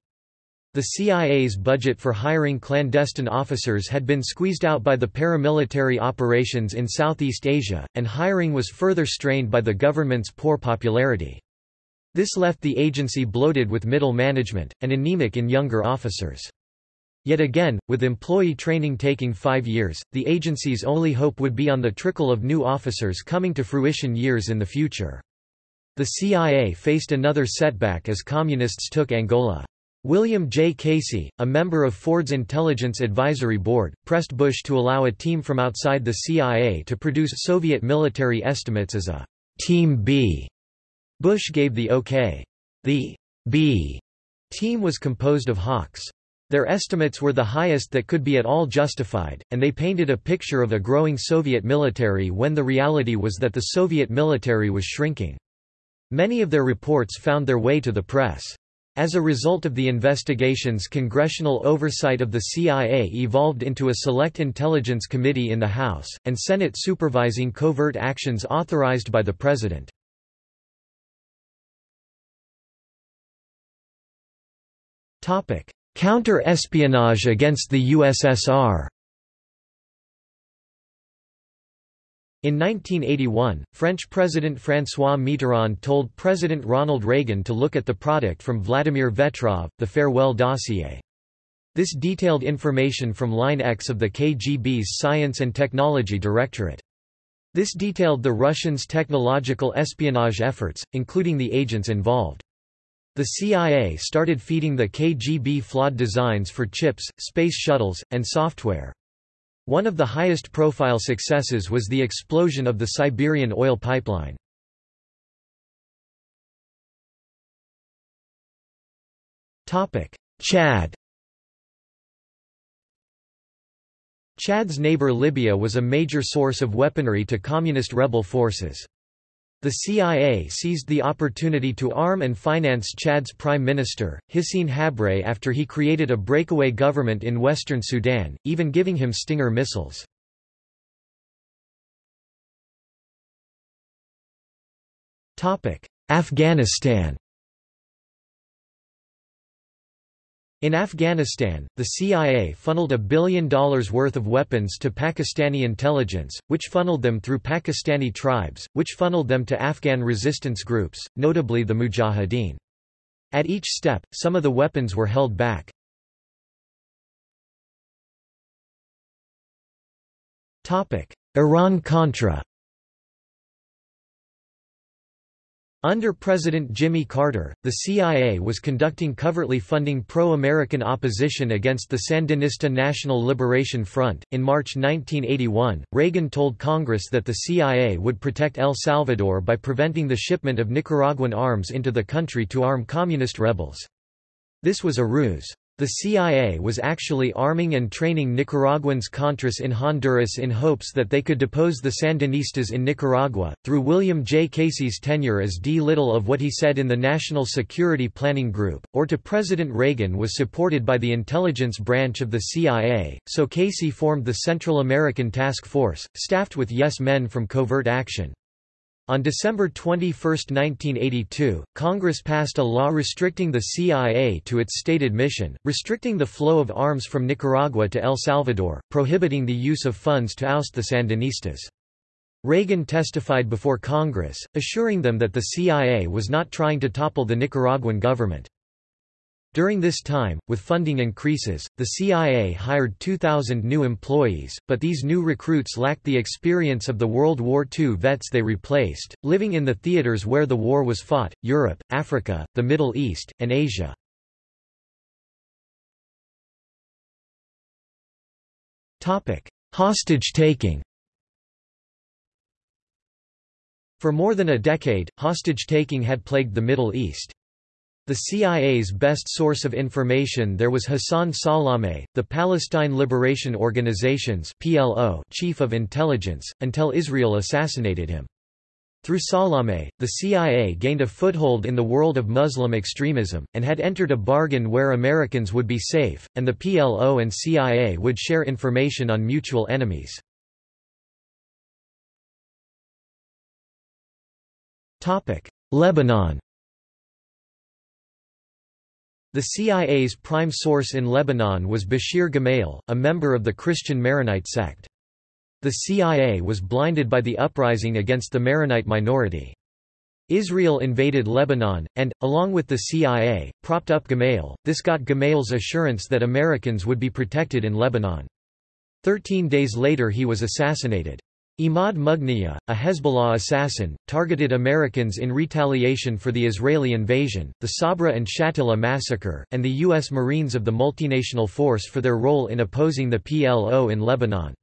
The CIA's budget for hiring clandestine officers had been squeezed out by the paramilitary operations in Southeast Asia, and hiring was further strained by the government's poor popularity. This left the agency bloated with middle management, and anemic in younger officers. Yet again, with employee training taking five years, the agency's only hope would be on the trickle of new officers coming to fruition years in the future. The CIA faced another setback as Communists took Angola. William J. Casey, a member of Ford's Intelligence Advisory Board, pressed Bush to allow a team from outside the CIA to produce Soviet military estimates as a Team B. Bush gave the OK. The B team was composed of hawks. Their estimates were the highest that could be at all justified, and they painted a picture of a growing Soviet military when the reality was that the Soviet military was shrinking. Many of their reports found their way to the press. As a result of the investigations congressional oversight of the CIA evolved into a select intelligence committee in the House, and Senate supervising covert actions authorized by the President. Topic: Counter-espionage against the USSR In 1981, French President François Mitterrand told President Ronald Reagan to look at the product from Vladimir Vetrov, the farewell dossier. This detailed information from Line X of the KGB's Science and Technology Directorate. This detailed the Russians' technological espionage efforts, including the agents involved. The CIA started feeding the KGB flawed designs for chips, space shuttles, and software. One of the highest profile successes was the explosion of the Siberian oil pipeline. Chad Chad's neighbor Libya was a major source of weaponry to communist rebel forces. The CIA seized the opportunity to arm and finance Chad's prime minister, Hissène Habré after he created a breakaway government in western Sudan, even giving him Stinger missiles. Afghanistan In Afghanistan, the CIA funneled a billion dollars worth of weapons to Pakistani intelligence, which funneled them through Pakistani tribes, which funneled them to Afghan resistance groups, notably the Mujahideen. At each step, some of the weapons were held back. Iran-Contra Under President Jimmy Carter, the CIA was conducting covertly funding pro-American opposition against the Sandinista National Liberation Front. In March 1981, Reagan told Congress that the CIA would protect El Salvador by preventing the shipment of Nicaraguan arms into the country to arm communist rebels. This was a ruse. The CIA was actually arming and training Nicaraguans Contras in Honduras in hopes that they could depose the Sandinistas in Nicaragua. Through William J. Casey's tenure as D. Little of what he said in the National Security Planning Group, or to President Reagan was supported by the intelligence branch of the CIA, so Casey formed the Central American Task Force, staffed with yes men from covert action. On December 21, 1982, Congress passed a law restricting the CIA to its stated mission, restricting the flow of arms from Nicaragua to El Salvador, prohibiting the use of funds to oust the Sandinistas. Reagan testified before Congress, assuring them that the CIA was not trying to topple the Nicaraguan government. During this time, with funding increases, the CIA hired 2,000 new employees, but these new recruits lacked the experience of the World War II vets they replaced, living in the theaters where the war was fought, Europe, Africa, the Middle East, and Asia. Hostage-taking For more than a decade, hostage-taking had plagued the Middle East. The CIA's best source of information there was Hassan Salameh, the Palestine Liberation Organization's PLO chief of intelligence, until Israel assassinated him. Through Salameh, the CIA gained a foothold in the world of Muslim extremism, and had entered a bargain where Americans would be safe, and the PLO and CIA would share information on mutual enemies. Lebanon the CIA's prime source in Lebanon was Bashir Gemayel, a member of the Christian Maronite sect. The CIA was blinded by the uprising against the Maronite minority. Israel invaded Lebanon, and, along with the CIA, propped up Gemayel. This got Gemayel's assurance that Americans would be protected in Lebanon. Thirteen days later he was assassinated. Imad Mugniyeh, a Hezbollah assassin, targeted Americans in retaliation for the Israeli invasion, the Sabra and Shatila massacre, and the U.S. Marines of the multinational force for their role in opposing the PLO in Lebanon.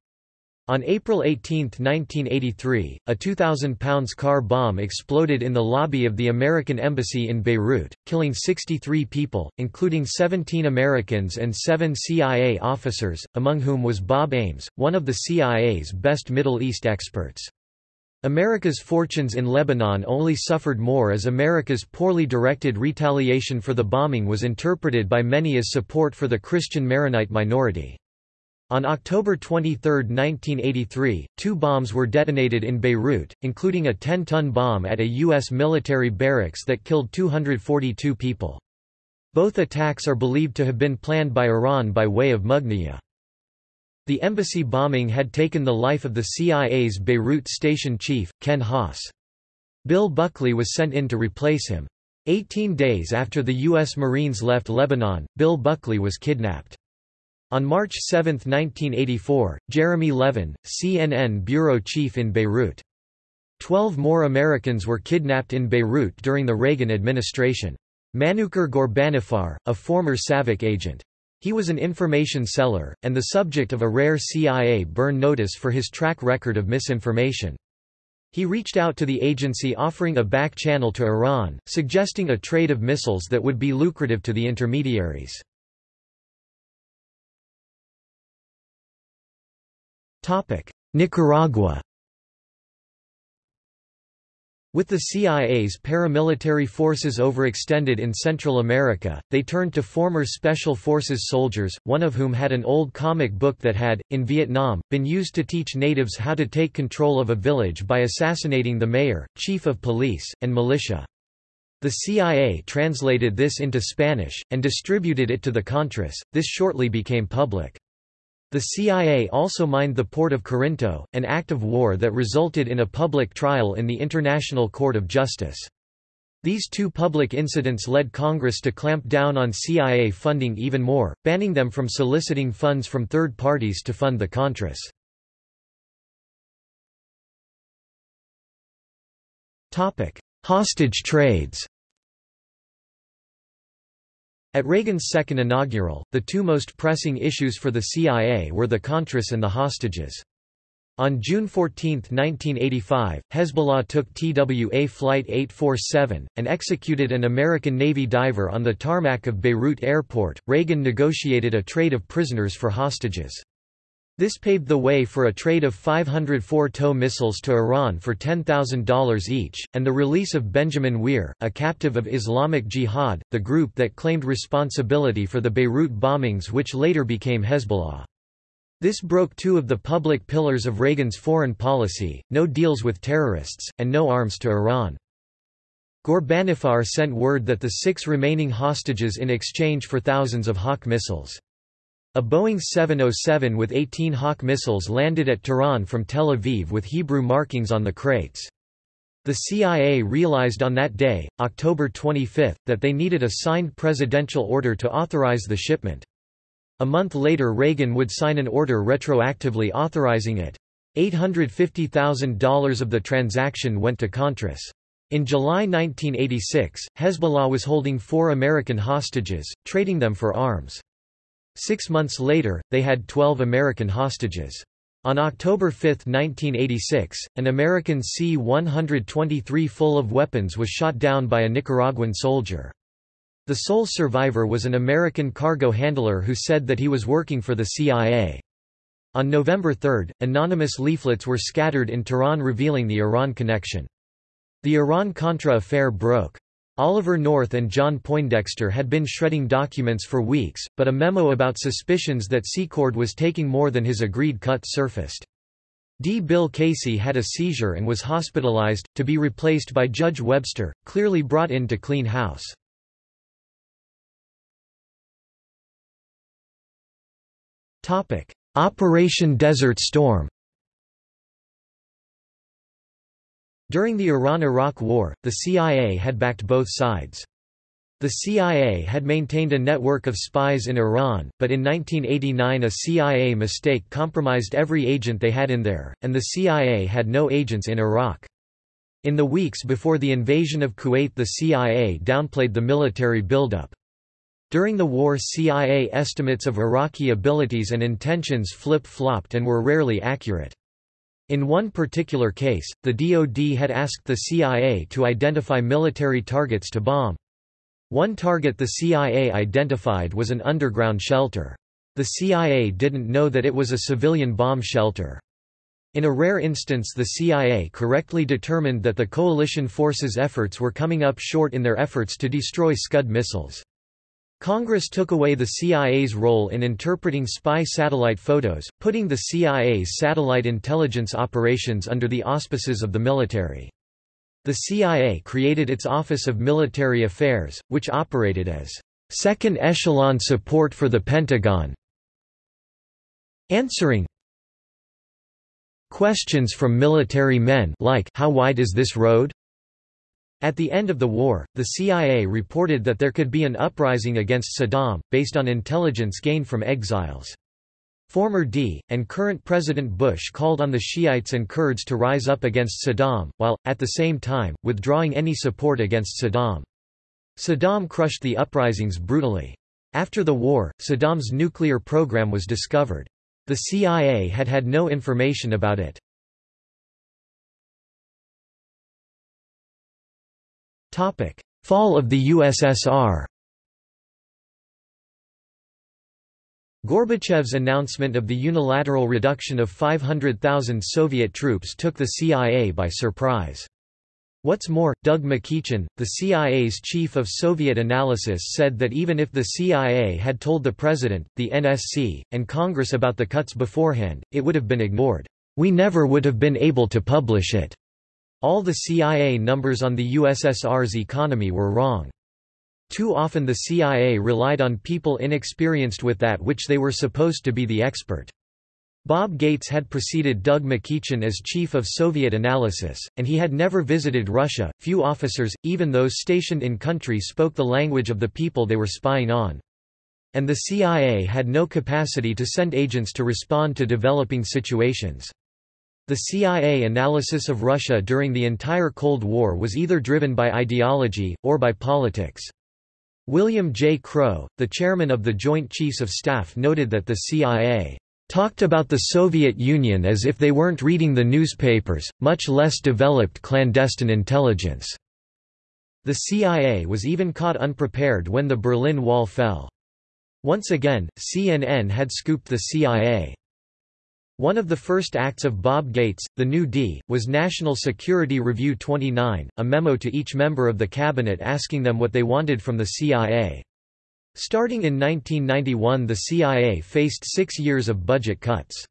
On April 18, 1983, a 2,000 pounds car bomb exploded in the lobby of the American Embassy in Beirut, killing 63 people, including 17 Americans and seven CIA officers, among whom was Bob Ames, one of the CIA's best Middle East experts. America's fortunes in Lebanon only suffered more as America's poorly directed retaliation for the bombing was interpreted by many as support for the Christian Maronite minority. On October 23, 1983, two bombs were detonated in Beirut, including a 10-ton bomb at a U.S. military barracks that killed 242 people. Both attacks are believed to have been planned by Iran by way of Mugniyeh. The embassy bombing had taken the life of the CIA's Beirut station chief, Ken Haas. Bill Buckley was sent in to replace him. Eighteen days after the U.S. Marines left Lebanon, Bill Buckley was kidnapped. On March 7, 1984, Jeremy Levin, CNN bureau chief in Beirut. Twelve more Americans were kidnapped in Beirut during the Reagan administration. Manucher Ghorbanifar, a former SAVAK agent. He was an information seller, and the subject of a rare CIA burn notice for his track record of misinformation. He reached out to the agency offering a back channel to Iran, suggesting a trade of missiles that would be lucrative to the intermediaries. Nicaragua with the CIA's paramilitary forces overextended in Central America, they turned to former Special Forces soldiers, one of whom had an old comic book that had, in Vietnam, been used to teach natives how to take control of a village by assassinating the mayor, chief of police, and militia. The CIA translated this into Spanish, and distributed it to the Contras. This shortly became public. The CIA also mined the port of Corinto, an act of war that resulted in a public trial in the International Court of Justice. These two public incidents led Congress to clamp down on CIA funding even more, banning them from soliciting funds from third parties to fund the Contras. Hostage trades at Reagan's second inaugural, the two most pressing issues for the CIA were the Contras and the hostages. On June 14, 1985, Hezbollah took TWA Flight 847, and executed an American Navy diver on the tarmac of Beirut Airport. Reagan negotiated a trade of prisoners for hostages. This paved the way for a trade of 504 TOW missiles to Iran for $10,000 each, and the release of Benjamin Weir, a captive of Islamic Jihad, the group that claimed responsibility for the Beirut bombings which later became Hezbollah. This broke two of the public pillars of Reagan's foreign policy, no deals with terrorists, and no arms to Iran. Ghorbanifar sent word that the six remaining hostages in exchange for thousands of Hawk missiles. A Boeing 707 with 18 Hawk missiles landed at Tehran from Tel Aviv with Hebrew markings on the crates. The CIA realized on that day, October 25, that they needed a signed presidential order to authorize the shipment. A month later Reagan would sign an order retroactively authorizing it. $850,000 of the transaction went to Contras. In July 1986, Hezbollah was holding four American hostages, trading them for arms. Six months later, they had 12 American hostages. On October 5, 1986, an American C-123 full of weapons was shot down by a Nicaraguan soldier. The sole survivor was an American cargo handler who said that he was working for the CIA. On November 3, anonymous leaflets were scattered in Tehran revealing the Iran connection. The Iran-Contra affair broke. Oliver North and John Poindexter had been shredding documents for weeks, but a memo about suspicions that Secord was taking more than his agreed cut surfaced. D. Bill Casey had a seizure and was hospitalized, to be replaced by Judge Webster, clearly brought in to clean house. Operation Desert Storm During the Iran–Iraq War, the CIA had backed both sides. The CIA had maintained a network of spies in Iran, but in 1989 a CIA mistake compromised every agent they had in there, and the CIA had no agents in Iraq. In the weeks before the invasion of Kuwait the CIA downplayed the military buildup. During the war CIA estimates of Iraqi abilities and intentions flip-flopped and were rarely accurate. In one particular case, the DoD had asked the CIA to identify military targets to bomb. One target the CIA identified was an underground shelter. The CIA didn't know that it was a civilian bomb shelter. In a rare instance the CIA correctly determined that the coalition forces' efforts were coming up short in their efforts to destroy Scud missiles. Congress took away the CIA's role in interpreting spy satellite photos, putting the CIA's satellite intelligence operations under the auspices of the military. The CIA created its Office of Military Affairs, which operated as second echelon support for the Pentagon, answering questions from military men like how wide is this road? At the end of the war, the CIA reported that there could be an uprising against Saddam, based on intelligence gained from exiles. Former D. and current President Bush called on the Shiites and Kurds to rise up against Saddam, while, at the same time, withdrawing any support against Saddam. Saddam crushed the uprisings brutally. After the war, Saddam's nuclear program was discovered. The CIA had had no information about it. Fall of the USSR Gorbachev's announcement of the unilateral reduction of 500,000 Soviet troops took the CIA by surprise. What's more, Doug McEachin, the CIA's chief of Soviet analysis said that even if the CIA had told the President, the NSC, and Congress about the cuts beforehand, it would have been ignored. We never would have been able to publish it. All the CIA numbers on the USSR's economy were wrong. Too often the CIA relied on people inexperienced with that which they were supposed to be the expert. Bob Gates had preceded Doug McEachin as chief of Soviet analysis, and he had never visited Russia. Few officers, even those stationed in country, spoke the language of the people they were spying on. And the CIA had no capacity to send agents to respond to developing situations. The CIA analysis of Russia during the entire Cold War was either driven by ideology, or by politics. William J. Crowe, the chairman of the Joint Chiefs of Staff noted that the CIA talked about the Soviet Union as if they weren't reading the newspapers, much less developed clandestine intelligence. The CIA was even caught unprepared when the Berlin Wall fell. Once again, CNN had scooped the CIA. One of the first acts of Bob Gates, the New D, was National Security Review 29, a memo to each member of the cabinet asking them what they wanted from the CIA. Starting in 1991 the CIA faced six years of budget cuts.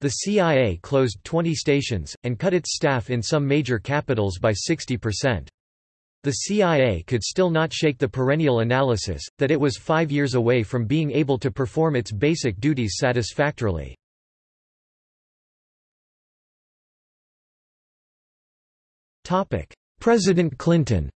The CIA closed 20 stations, and cut its staff in some major capitals by 60%. The CIA could still not shake the perennial analysis, that it was five years away from being able to perform its basic duties satisfactorily. President Clinton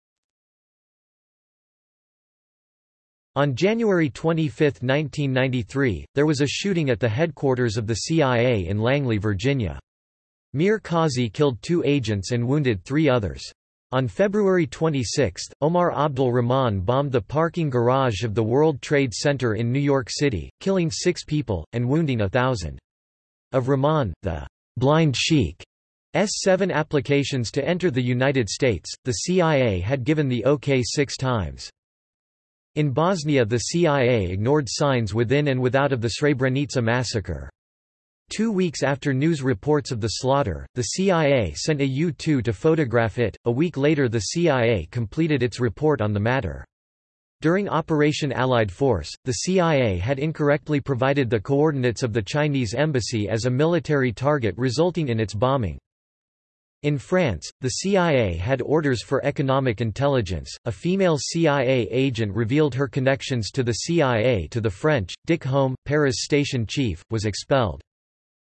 On January 25, 1993, there was a shooting at the headquarters of the CIA in Langley, Virginia. Mir Kasi killed two agents and wounded three others. On February 26, Omar Abdul Rahman bombed the parking garage of the World Trade Center in New York City, killing six people, and wounding a thousand. Of Rahman, the blind sheikh S7 applications to enter the United States, the CIA had given the OK six times. In Bosnia the CIA ignored signs within and without of the Srebrenica massacre. Two weeks after news reports of the slaughter, the CIA sent a U-2 to photograph it. A week later the CIA completed its report on the matter. During Operation Allied Force, the CIA had incorrectly provided the coordinates of the Chinese embassy as a military target resulting in its bombing. In France, the CIA had orders for economic intelligence. A female CIA agent revealed her connections to the CIA to the French. Dick Holm, Paris station chief, was expelled.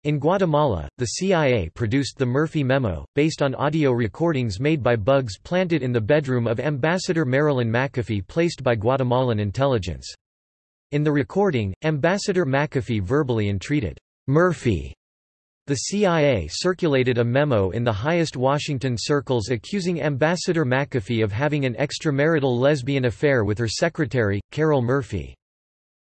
In Guatemala, the CIA produced the Murphy Memo, based on audio recordings made by bugs planted in the bedroom of Ambassador Marilyn McAfee placed by Guatemalan intelligence. In the recording, Ambassador McAfee verbally entreated Murphy the CIA circulated a memo in the highest Washington circles accusing Ambassador McAfee of having an extramarital lesbian affair with her secretary, Carol Murphy.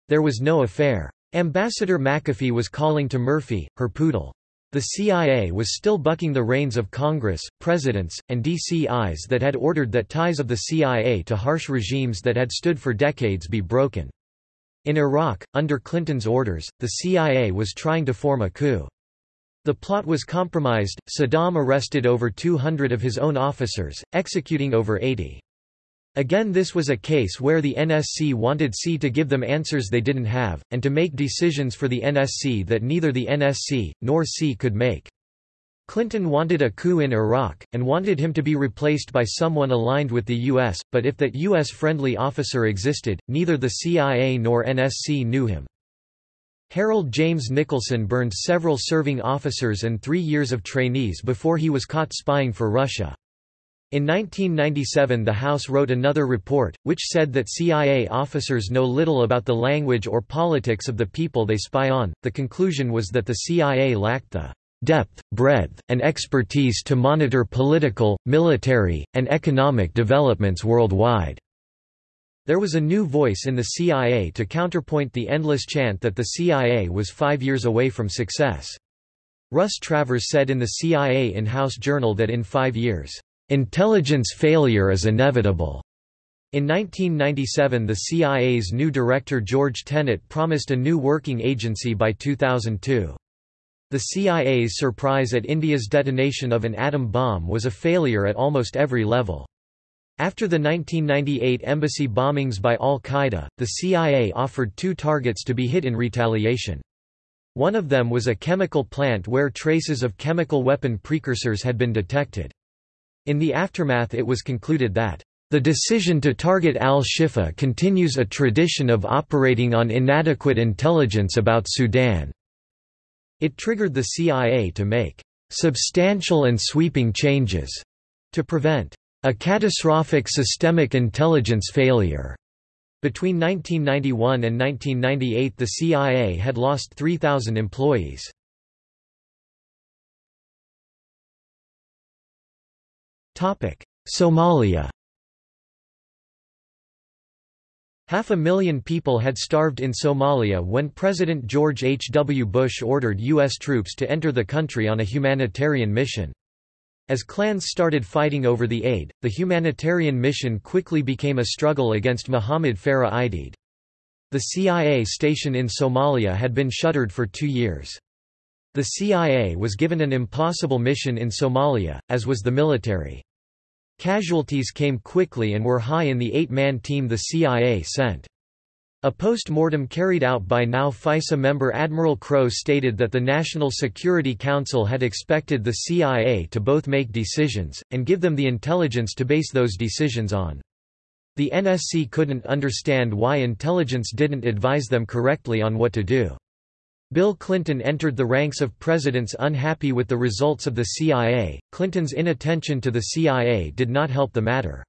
There was no affair. Ambassador McAfee was calling to Murphy, her poodle. The CIA was still bucking the reins of Congress, presidents, and DCIs that had ordered that ties of the CIA to harsh regimes that had stood for decades be broken. In Iraq, under Clinton's orders, the CIA was trying to form a coup. The plot was compromised, Saddam arrested over 200 of his own officers, executing over 80. Again this was a case where the NSC wanted C to give them answers they didn't have, and to make decisions for the NSC that neither the NSC, nor C could make. Clinton wanted a coup in Iraq, and wanted him to be replaced by someone aligned with the U.S., but if that U.S.-friendly officer existed, neither the CIA nor NSC knew him. Harold James Nicholson burned several serving officers and three years of trainees before he was caught spying for Russia. In 1997 the House wrote another report, which said that CIA officers know little about the language or politics of the people they spy on. The conclusion was that the CIA lacked the depth, breadth, and expertise to monitor political, military, and economic developments worldwide. There was a new voice in the CIA to counterpoint the endless chant that the CIA was five years away from success. Russ Travers said in the CIA in-house journal that in five years, "...intelligence failure is inevitable." In 1997 the CIA's new director George Tenet promised a new working agency by 2002. The CIA's surprise at India's detonation of an atom bomb was a failure at almost every level. After the 1998 embassy bombings by al-Qaeda, the CIA offered two targets to be hit in retaliation. One of them was a chemical plant where traces of chemical weapon precursors had been detected. In the aftermath it was concluded that the decision to target al-Shifa continues a tradition of operating on inadequate intelligence about Sudan. It triggered the CIA to make substantial and sweeping changes to prevent a catastrophic systemic intelligence failure. Between 1991 and 1998 the CIA had lost 3,000 employees. Somalia Half a million people had starved in Somalia when President George H. W. Bush ordered U.S. troops to enter the country on a humanitarian mission. As clans started fighting over the aid, the humanitarian mission quickly became a struggle against Muhammad Farah Aidid. The CIA station in Somalia had been shuttered for two years. The CIA was given an impossible mission in Somalia, as was the military. Casualties came quickly and were high in the eight-man team the CIA sent. A post-mortem carried out by now FISA member Admiral Crowe stated that the National Security Council had expected the CIA to both make decisions, and give them the intelligence to base those decisions on. The NSC couldn't understand why intelligence didn't advise them correctly on what to do. Bill Clinton entered the ranks of presidents unhappy with the results of the CIA. Clinton's inattention to the CIA did not help the matter.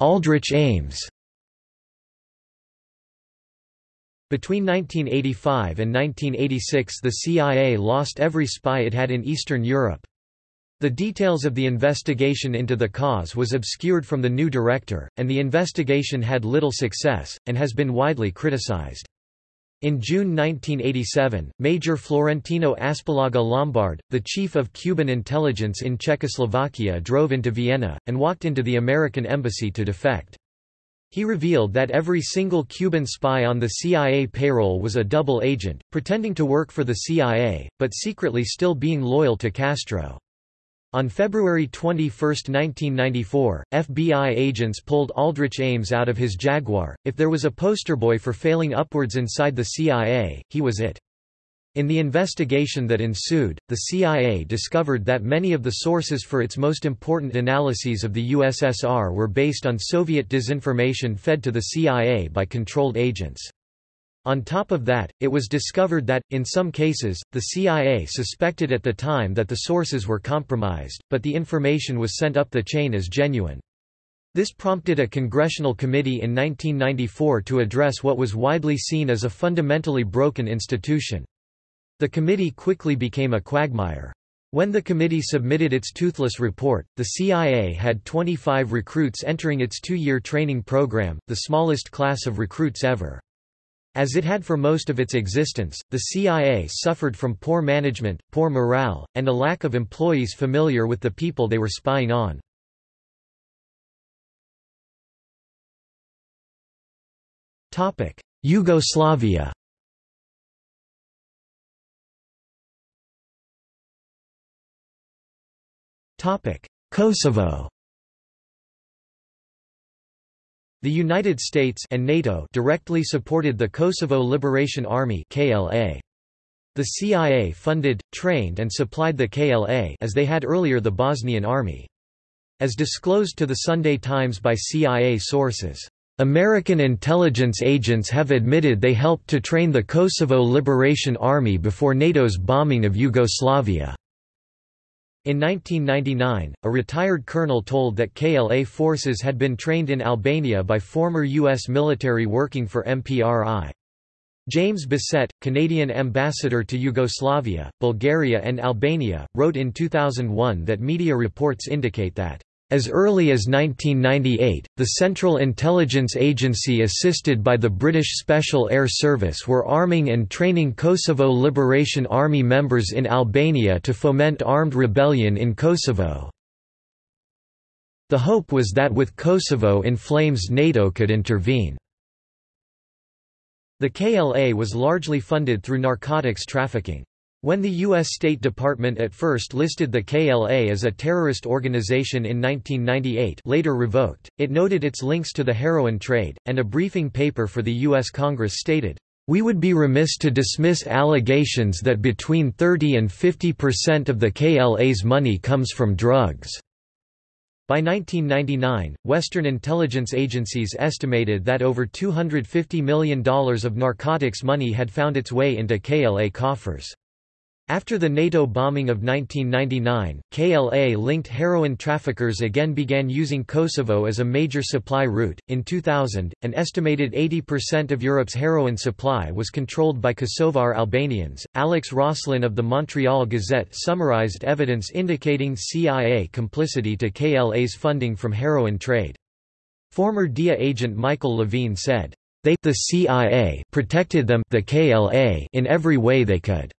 Aldrich Ames. Between 1985 and 1986 the CIA lost every spy it had in Eastern Europe. The details of the investigation into the cause was obscured from the new director, and the investigation had little success, and has been widely criticized. In June 1987, Major Florentino Aspillaga Lombard, the chief of Cuban intelligence in Czechoslovakia drove into Vienna, and walked into the American embassy to defect. He revealed that every single Cuban spy on the CIA payroll was a double agent, pretending to work for the CIA, but secretly still being loyal to Castro. On February 21, 1994, FBI agents pulled Aldrich Ames out of his Jaguar. If there was a poster boy for failing upwards inside the CIA, he was it. In the investigation that ensued, the CIA discovered that many of the sources for its most important analyses of the USSR were based on Soviet disinformation fed to the CIA by controlled agents. On top of that, it was discovered that, in some cases, the CIA suspected at the time that the sources were compromised, but the information was sent up the chain as genuine. This prompted a congressional committee in 1994 to address what was widely seen as a fundamentally broken institution. The committee quickly became a quagmire. When the committee submitted its toothless report, the CIA had 25 recruits entering its two-year training program, the smallest class of recruits ever. As it had for most of its existence, the CIA suffered from poor management, poor morale, and a lack of employees familiar with the people they were spying on. Yugoslavia Kosovo The United States and NATO directly supported the Kosovo Liberation Army KLA. The CIA funded, trained and supplied the KLA as they had earlier the Bosnian Army. As disclosed to the Sunday Times by CIA sources, American intelligence agents have admitted they helped to train the Kosovo Liberation Army before NATO's bombing of Yugoslavia. In 1999, a retired colonel told that KLA forces had been trained in Albania by former U.S. military working for MPRI. James Bissett, Canadian ambassador to Yugoslavia, Bulgaria and Albania, wrote in 2001 that media reports indicate that As early as 1998, the Central Intelligence Agency assisted by the British Special Air Service were arming and training Kosovo Liberation Army members in Albania to foment armed rebellion in Kosovo. The hope was that with Kosovo in flames NATO could intervene. The KLA was largely funded through narcotics trafficking. When the U.S. State Department at first listed the KLA as a terrorist organization in 1998 later revoked, it noted its links to the heroin trade, and a briefing paper for the U.S. Congress stated, "...we would be remiss to dismiss allegations that between 30 and 50 percent of the KLA's money comes from drugs." By 1999, Western intelligence agencies estimated that over $250 million of narcotics money had found its way into KLA coffers. After the NATO bombing of 1999, KLA-linked heroin traffickers again began using Kosovo as a major supply route. In 2000, an estimated 80% of Europe's heroin supply was controlled by Kosovar Albanians. Alex Roslin of the Montreal Gazette summarized evidence indicating CIA complicity to KLA's funding from heroin trade. Former DIA agent Michael Levine said, "They the CIA protected them the KLA in every way they could."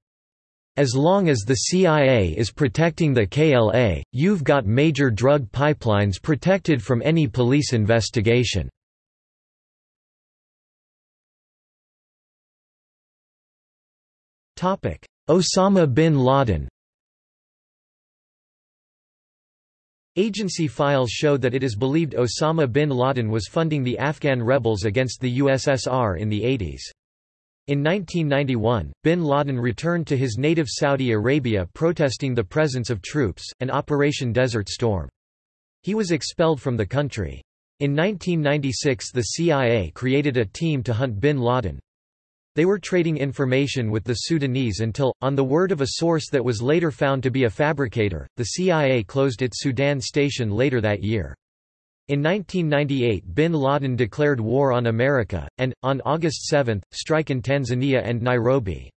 As long as the CIA is protecting the KLA, you've got major drug pipelines protected from any police investigation. Osama bin Laden Agency files show that it is believed Osama bin Laden was funding the Afghan rebels against the USSR in the 80s. In 1991, bin Laden returned to his native Saudi Arabia protesting the presence of troops, and Operation Desert Storm. He was expelled from the country. In 1996 the CIA created a team to hunt bin Laden. They were trading information with the Sudanese until, on the word of a source that was later found to be a fabricator, the CIA closed its Sudan station later that year. In 1998 bin Laden declared war on America, and, on August 7, strike in Tanzania and Nairobi.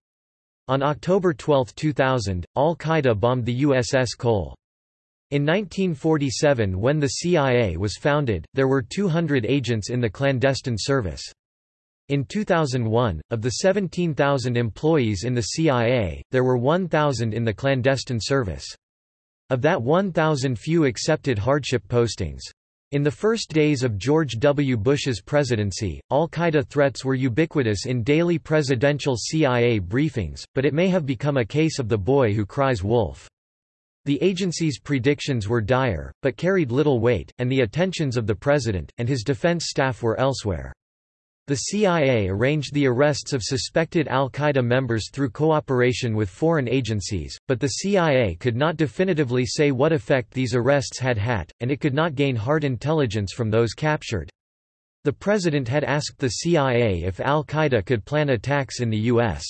On October 12, 2000, al-Qaeda bombed the USS Cole. In 1947 when the CIA was founded, there were 200 agents in the clandestine service. In 2001, of the 17,000 employees in the CIA, there were 1,000 in the clandestine service. Of that 1,000 few accepted hardship postings. In the first days of George W. Bush's presidency, al-Qaeda threats were ubiquitous in daily presidential CIA briefings, but it may have become a case of the boy who cries wolf. The agency's predictions were dire, but carried little weight, and the attentions of the president, and his defense staff were elsewhere. The CIA arranged the arrests of suspected al-Qaeda members through cooperation with foreign agencies, but the CIA could not definitively say what effect these arrests had had, and it could not gain hard intelligence from those captured. The president had asked the CIA if al-Qaeda could plan attacks in the U.S.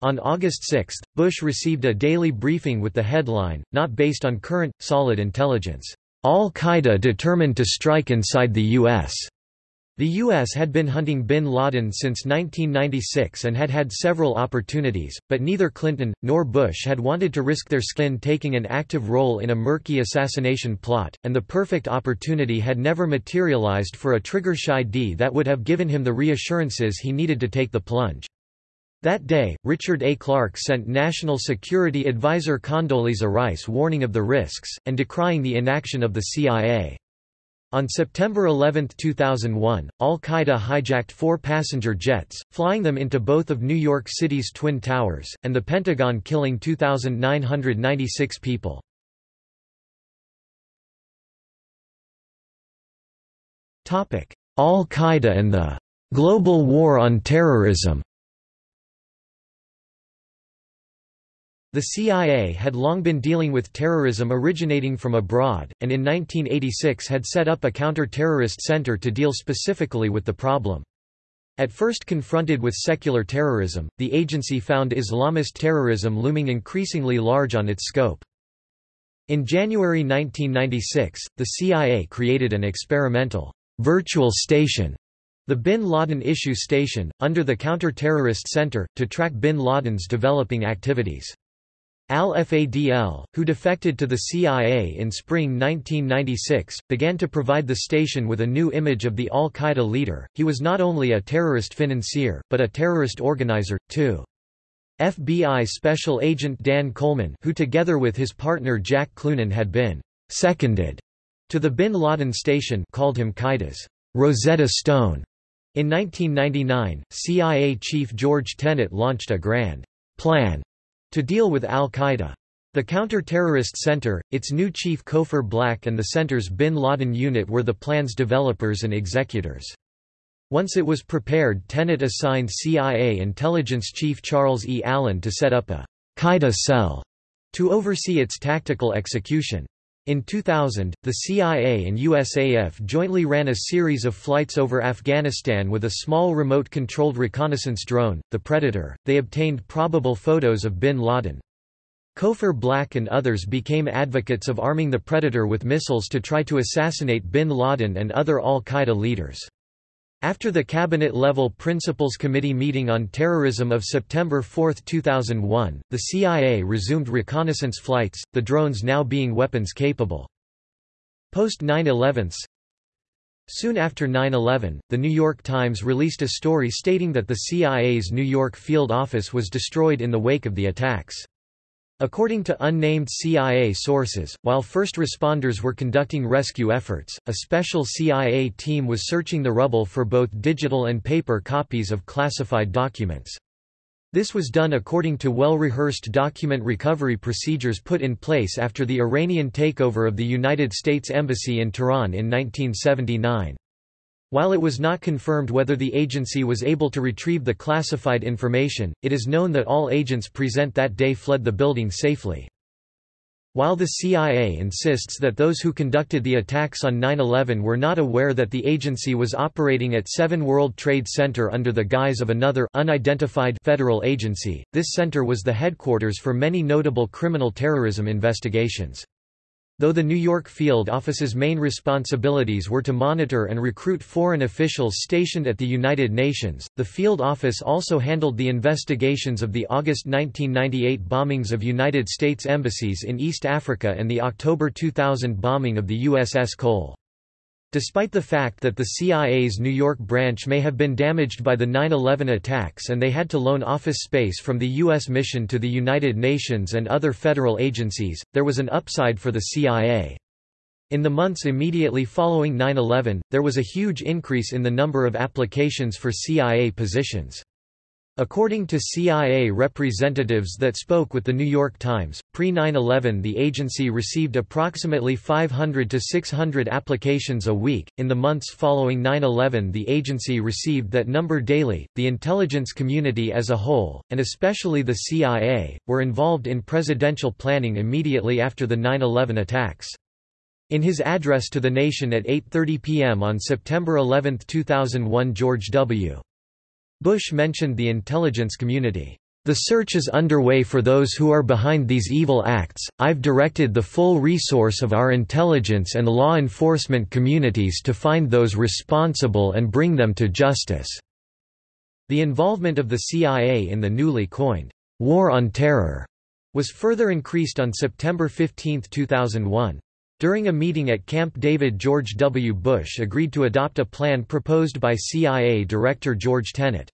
On August 6, Bush received a daily briefing with the headline, not based on current, solid intelligence, "'Al-Qaeda determined to strike inside the U.S.' The U.S. had been hunting bin Laden since 1996 and had had several opportunities, but neither Clinton, nor Bush had wanted to risk their skin taking an active role in a murky assassination plot, and the perfect opportunity had never materialized for a trigger-shy D that would have given him the reassurances he needed to take the plunge. That day, Richard A. Clarke sent National Security Advisor Condoleezza Rice warning of the risks, and decrying the inaction of the CIA. On September 11, 2001, al-Qaeda hijacked four passenger jets, flying them into both of New York City's Twin Towers, and the Pentagon killing 2,996 people. Al-Qaeda and the "'Global War on Terrorism' The CIA had long been dealing with terrorism originating from abroad, and in 1986 had set up a counter-terrorist center to deal specifically with the problem. At first confronted with secular terrorism, the agency found Islamist terrorism looming increasingly large on its scope. In January 1996, the CIA created an experimental virtual station, the Bin Laden Issue Station, under the Counter-Terrorist Center, to track bin Laden's developing activities. Al-Fadl, who defected to the CIA in spring 1996, began to provide the station with a new image of the al-Qaeda leader. He was not only a terrorist financier, but a terrorist organizer, too. FBI Special Agent Dan Coleman who together with his partner Jack Cloonan had been «seconded» to the Bin Laden station called him Qaeda's «Rosetta Stone». In 1999, CIA Chief George Tenet launched a grand «plan» to deal with al-Qaeda. The Counter-Terrorist Center, its new chief Cofer Black and the center's Bin Laden unit were the plan's developers and executors. Once it was prepared Tenet assigned CIA intelligence chief Charles E. Allen to set up a Qaeda cell to oversee its tactical execution. In 2000, the CIA and USAF jointly ran a series of flights over Afghanistan with a small remote-controlled reconnaissance drone, the Predator. They obtained probable photos of bin Laden. Cofer Black and others became advocates of arming the Predator with missiles to try to assassinate bin Laden and other al-Qaeda leaders. After the Cabinet-level Principals Committee meeting on terrorism of September 4, 2001, the CIA resumed reconnaissance flights, the drones now being weapons-capable. Post 9-11 Soon after 9-11, The New York Times released a story stating that the CIA's New York field office was destroyed in the wake of the attacks. According to unnamed CIA sources, while first responders were conducting rescue efforts, a special CIA team was searching the rubble for both digital and paper copies of classified documents. This was done according to well-rehearsed document recovery procedures put in place after the Iranian takeover of the United States Embassy in Tehran in 1979. While it was not confirmed whether the agency was able to retrieve the classified information, it is known that all agents present that day fled the building safely. While the CIA insists that those who conducted the attacks on 9-11 were not aware that the agency was operating at 7 World Trade Center under the guise of another unidentified federal agency, this center was the headquarters for many notable criminal terrorism investigations. Though the New York field office's main responsibilities were to monitor and recruit foreign officials stationed at the United Nations, the field office also handled the investigations of the August 1998 bombings of United States embassies in East Africa and the October 2000 bombing of the USS Cole. Despite the fact that the CIA's New York branch may have been damaged by the 9-11 attacks and they had to loan office space from the U.S. mission to the United Nations and other federal agencies, there was an upside for the CIA. In the months immediately following 9-11, there was a huge increase in the number of applications for CIA positions. According to CIA representatives that spoke with The New York Times, pre-9-11 the agency received approximately 500 to 600 applications a week. In the months following 9-11 the agency received that number daily. The intelligence community as a whole, and especially the CIA, were involved in presidential planning immediately after the 9-11 attacks. In his address to the nation at 8.30 p.m. on September 11, 2001 George W. Bush mentioned the intelligence community. The search is underway for those who are behind these evil acts. I've directed the full resource of our intelligence and law enforcement communities to find those responsible and bring them to justice. The involvement of the CIA in the newly coined War on Terror was further increased on September 15, 2001. During a meeting at Camp David George W. Bush agreed to adopt a plan proposed by CIA Director George Tenet.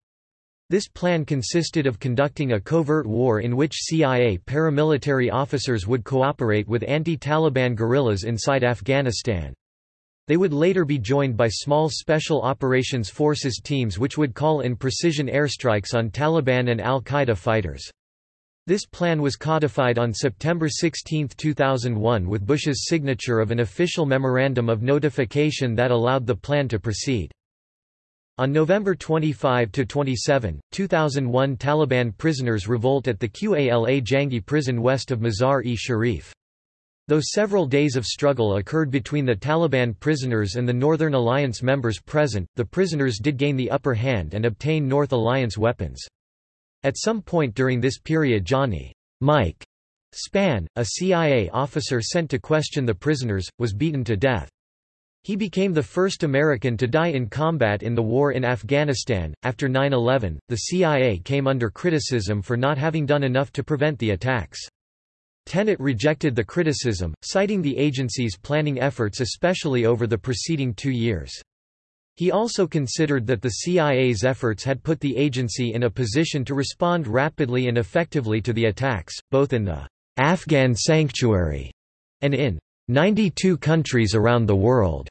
This plan consisted of conducting a covert war in which CIA paramilitary officers would cooperate with anti-Taliban guerrillas inside Afghanistan. They would later be joined by small Special Operations Forces teams which would call in precision airstrikes on Taliban and al-Qaeda fighters. This plan was codified on September 16, 2001 with Bush's signature of an official memorandum of notification that allowed the plan to proceed. On November 25–27, 2001 Taliban prisoners revolt at the Qala Jangi prison west of Mazar-e-Sharif. Though several days of struggle occurred between the Taliban prisoners and the Northern Alliance members present, the prisoners did gain the upper hand and obtain North Alliance weapons. At some point during this period Johnny Mike Spann, a CIA officer sent to question the prisoners, was beaten to death. He became the first American to die in combat in the war in Afghanistan. After 9 11, the CIA came under criticism for not having done enough to prevent the attacks. Tenet rejected the criticism, citing the agency's planning efforts especially over the preceding two years. He also considered that the CIA's efforts had put the agency in a position to respond rapidly and effectively to the attacks, both in the Afghan sanctuary and in 92 countries around the world.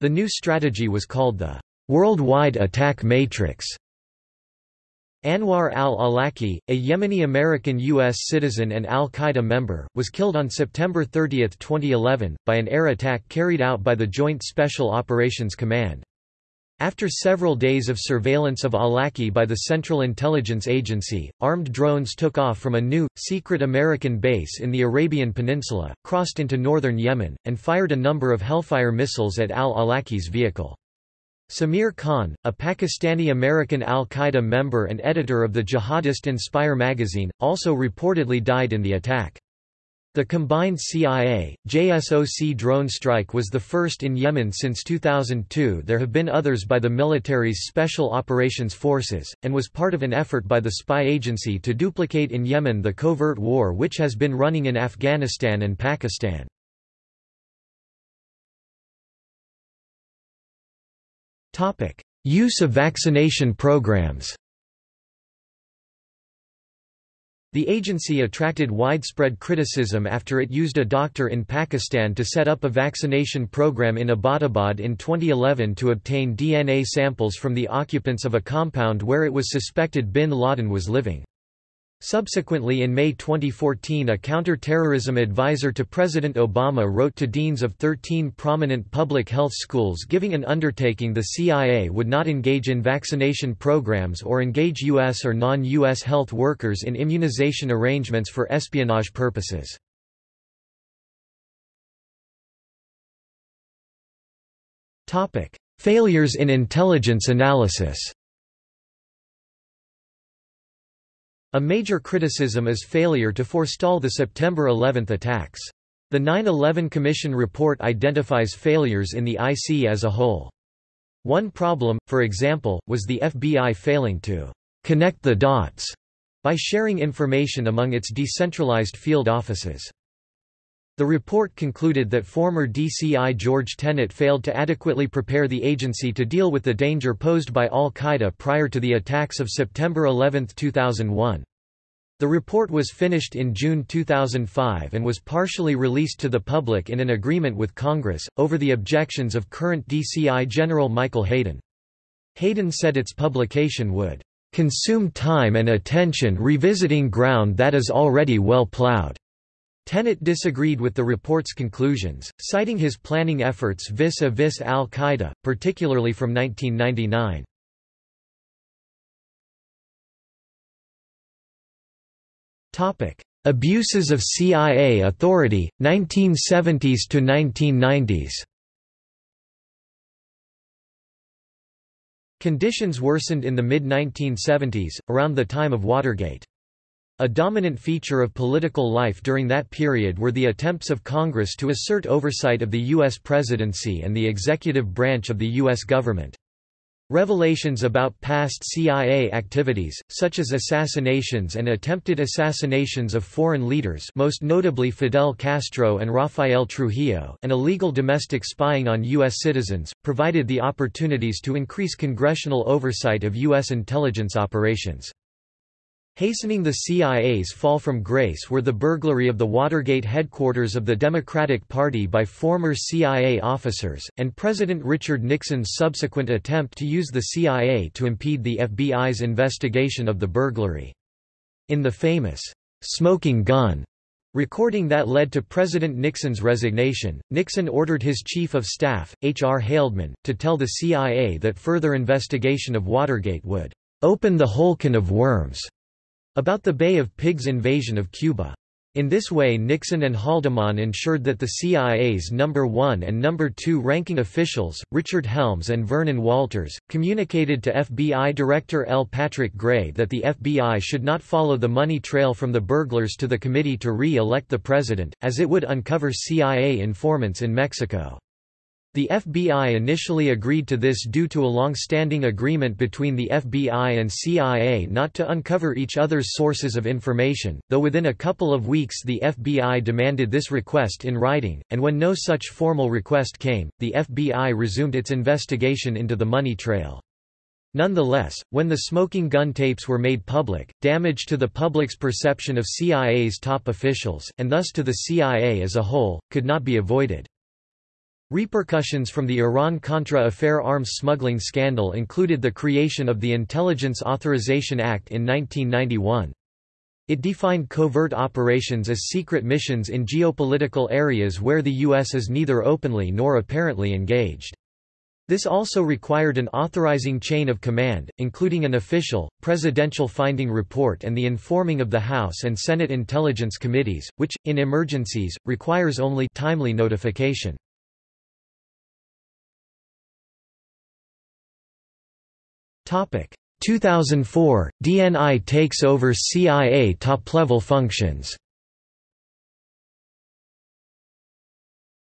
The new strategy was called the Worldwide Attack Matrix. Anwar al-Awlaki, a Yemeni-American U.S. citizen and al-Qaeda member, was killed on September 30, 2011, by an air attack carried out by the Joint Special Operations Command. After several days of surveillance of Awlaki by the Central Intelligence Agency, armed drones took off from a new, secret American base in the Arabian Peninsula, crossed into northern Yemen, and fired a number of Hellfire missiles at al-Awlaki's vehicle. Samir Khan, a Pakistani-American al-Qaeda member and editor of the jihadist Inspire magazine, also reportedly died in the attack. The combined CIA, JSOC drone strike was the first in Yemen since 2002 there have been others by the military's Special Operations Forces, and was part of an effort by the spy agency to duplicate in Yemen the covert war which has been running in Afghanistan and Pakistan. Use of vaccination programs The agency attracted widespread criticism after it used a doctor in Pakistan to set up a vaccination program in Abbottabad in 2011 to obtain DNA samples from the occupants of a compound where it was suspected bin Laden was living. Subsequently in May 2014 a counter-terrorism advisor to President Obama wrote to deans of 13 prominent public health schools giving an undertaking the CIA would not engage in vaccination programs or engage U.S. or non-U.S. health workers in immunization arrangements for espionage purposes. Failures in intelligence analysis A major criticism is failure to forestall the September 11 attacks. The 9-11 Commission report identifies failures in the IC as a whole. One problem, for example, was the FBI failing to connect the dots by sharing information among its decentralized field offices. The report concluded that former DCI George Tenet failed to adequately prepare the agency to deal with the danger posed by al-Qaeda prior to the attacks of September 11, 2001. The report was finished in June 2005 and was partially released to the public in an agreement with Congress, over the objections of current DCI General Michael Hayden. Hayden said its publication would consume time and attention revisiting ground that is already well plowed. Tenet disagreed with the report's conclusions, citing his planning efforts vis-a-vis al-Qaeda, particularly from 1999. Abuses of CIA authority, 1970s to 1990s Conditions worsened in the mid-1970s, around the time of Watergate. A dominant feature of political life during that period were the attempts of Congress to assert oversight of the U.S. presidency and the executive branch of the U.S. government. Revelations about past CIA activities, such as assassinations and attempted assassinations of foreign leaders most notably Fidel Castro and Rafael Trujillo and illegal domestic spying on U.S. citizens, provided the opportunities to increase congressional oversight of U.S. intelligence operations. Hastening the CIA's fall from grace were the burglary of the Watergate headquarters of the Democratic Party by former CIA officers, and President Richard Nixon's subsequent attempt to use the CIA to impede the FBI's investigation of the burglary. In the famous, "'smoking gun' recording that led to President Nixon's resignation, Nixon ordered his chief of staff, H. R. Haldeman, to tell the CIA that further investigation of Watergate would "'open the whole can of worms' about the Bay of Pigs invasion of Cuba. In this way Nixon and Haldeman ensured that the CIA's number 1 and number 2 ranking officials, Richard Helms and Vernon Walters, communicated to FBI Director L. Patrick Gray that the FBI should not follow the money trail from the burglars to the committee to re-elect the president, as it would uncover CIA informants in Mexico. The FBI initially agreed to this due to a long-standing agreement between the FBI and CIA not to uncover each other's sources of information, though within a couple of weeks the FBI demanded this request in writing, and when no such formal request came, the FBI resumed its investigation into the money trail. Nonetheless, when the smoking gun tapes were made public, damage to the public's perception of CIA's top officials, and thus to the CIA as a whole, could not be avoided. Repercussions from the Iran-Contra affair arms smuggling scandal included the creation of the Intelligence Authorization Act in 1991. It defined covert operations as secret missions in geopolitical areas where the U.S. is neither openly nor apparently engaged. This also required an authorizing chain of command, including an official, presidential finding report and the informing of the House and Senate Intelligence Committees, which, in emergencies, requires only timely notification. 2004 – DNI takes over CIA top-level functions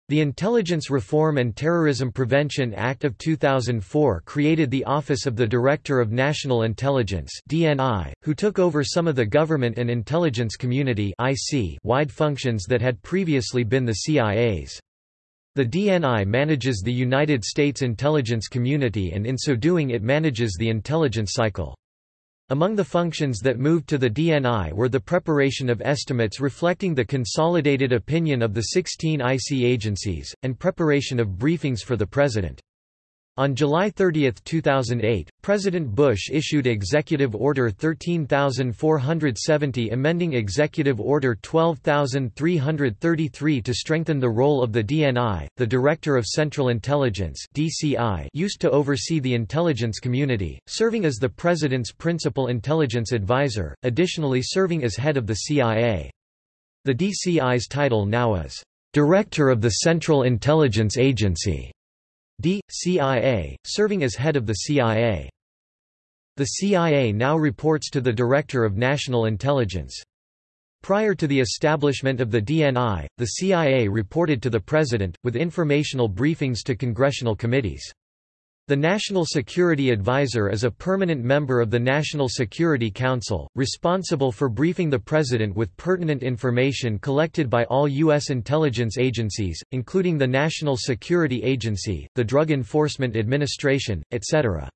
The Intelligence Reform and Terrorism Prevention Act of 2004 created the Office of the Director of National Intelligence (DNI), who took over some of the government and intelligence community (IC) wide functions that had previously been the CIA's. The DNI manages the United States intelligence community and in so doing it manages the intelligence cycle. Among the functions that moved to the DNI were the preparation of estimates reflecting the consolidated opinion of the 16 IC agencies, and preparation of briefings for the President. On July 30, 2008, President Bush issued Executive Order 13470 amending Executive Order 12333 to strengthen the role of the DNI, the Director of Central Intelligence DCI used to oversee the intelligence community, serving as the President's principal intelligence advisor, additionally serving as head of the CIA. The DCI's title now is, "...Director of the Central Intelligence Agency." D. CIA, serving as head of the CIA. The CIA now reports to the Director of National Intelligence. Prior to the establishment of the DNI, the CIA reported to the President, with informational briefings to congressional committees. The National Security Advisor is a permanent member of the National Security Council, responsible for briefing the President with pertinent information collected by all U.S. intelligence agencies, including the National Security Agency, the Drug Enforcement Administration, etc.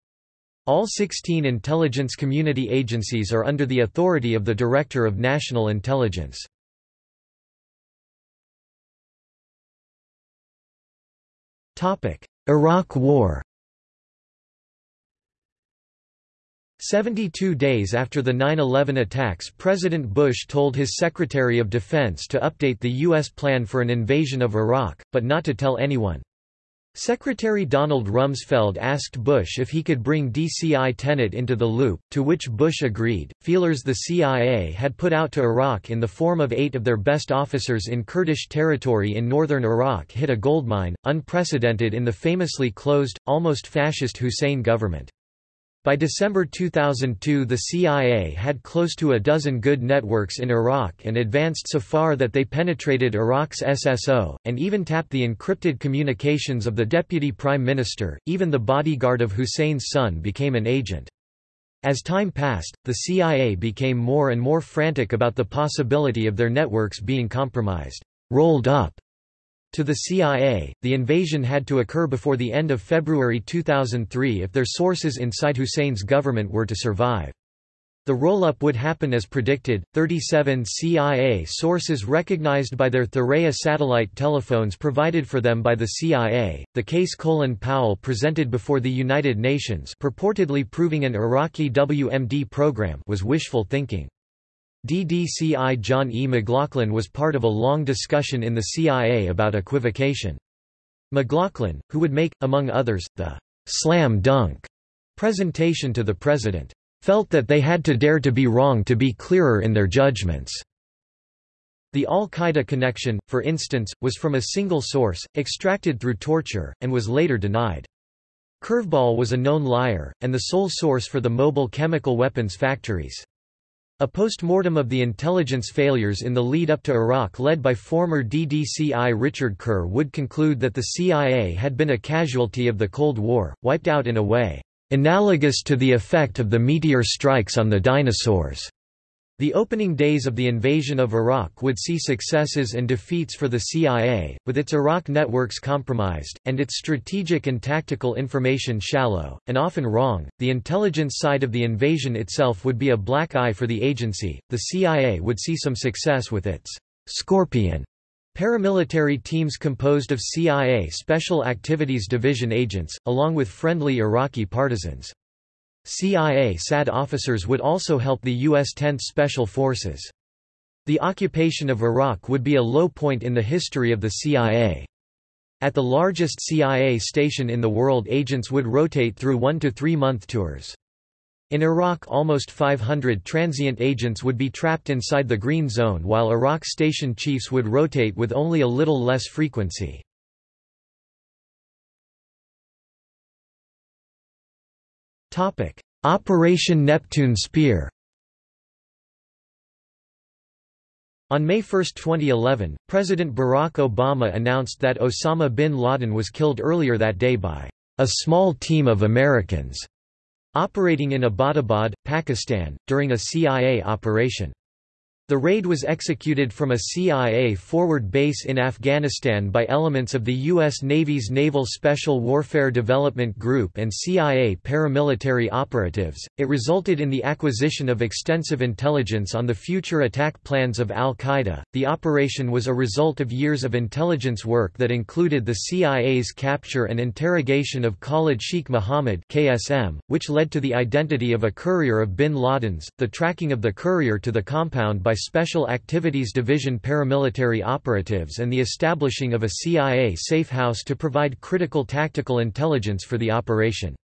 All 16 intelligence community agencies are under the authority of the Director of National Intelligence. Iraq War 72 days after the 9-11 attacks President Bush told his Secretary of Defense to update the U.S. plan for an invasion of Iraq, but not to tell anyone. Secretary Donald Rumsfeld asked Bush if he could bring DCI Tenet into the loop, to which Bush agreed. Feelers the CIA had put out to Iraq in the form of eight of their best officers in Kurdish territory in northern Iraq hit a goldmine, unprecedented in the famously closed, almost fascist Hussein government. By December 2002 the CIA had close to a dozen good networks in Iraq and advanced so far that they penetrated Iraq's SSO, and even tapped the encrypted communications of the deputy prime minister, even the bodyguard of Hussein's son became an agent. As time passed, the CIA became more and more frantic about the possibility of their networks being compromised, rolled up, to the CIA, the invasion had to occur before the end of February 2003 if their sources inside Hussein's government were to survive. The roll-up would happen as predicted. 37 CIA sources recognized by their Thuraya satellite telephones provided for them by the CIA. The case Colin Powell presented before the United Nations, purportedly proving an Iraqi WMD program, was wishful thinking. DDCI John E. McLaughlin was part of a long discussion in the CIA about equivocation. McLaughlin, who would make, among others, the slam dunk presentation to the president, felt that they had to dare to be wrong to be clearer in their judgments. The al-Qaeda connection, for instance, was from a single source, extracted through torture, and was later denied. Curveball was a known liar, and the sole source for the mobile chemical weapons factories. A post-mortem of the intelligence failures in the lead-up to Iraq led by former DDCI Richard Kerr would conclude that the CIA had been a casualty of the Cold War, wiped out in a way, "...analogous to the effect of the meteor strikes on the dinosaurs." The opening days of the invasion of Iraq would see successes and defeats for the CIA, with its Iraq networks compromised, and its strategic and tactical information shallow, and often wrong. The intelligence side of the invasion itself would be a black eye for the agency. The CIA would see some success with its Scorpion paramilitary teams composed of CIA Special Activities Division agents, along with friendly Iraqi partisans. CIA SAD officers would also help the U.S. 10th Special Forces. The occupation of Iraq would be a low point in the history of the CIA. At the largest CIA station in the world agents would rotate through one to three month tours. In Iraq almost 500 transient agents would be trapped inside the Green Zone while Iraq station chiefs would rotate with only a little less frequency. Operation Neptune Spear On May 1, 2011, President Barack Obama announced that Osama bin Laden was killed earlier that day by a small team of Americans operating in Abbottabad, Pakistan, during a CIA operation. The raid was executed from a CIA forward base in Afghanistan by elements of the U.S. Navy's Naval Special Warfare Development Group and CIA paramilitary operatives. It resulted in the acquisition of extensive intelligence on the future attack plans of al Qaeda. The operation was a result of years of intelligence work that included the CIA's capture and interrogation of Khalid Sheikh Mohammed, KSM, which led to the identity of a courier of bin Laden's, the tracking of the courier to the compound by Special Activities Division paramilitary operatives and the establishing of a CIA safe house to provide critical tactical intelligence for the operation.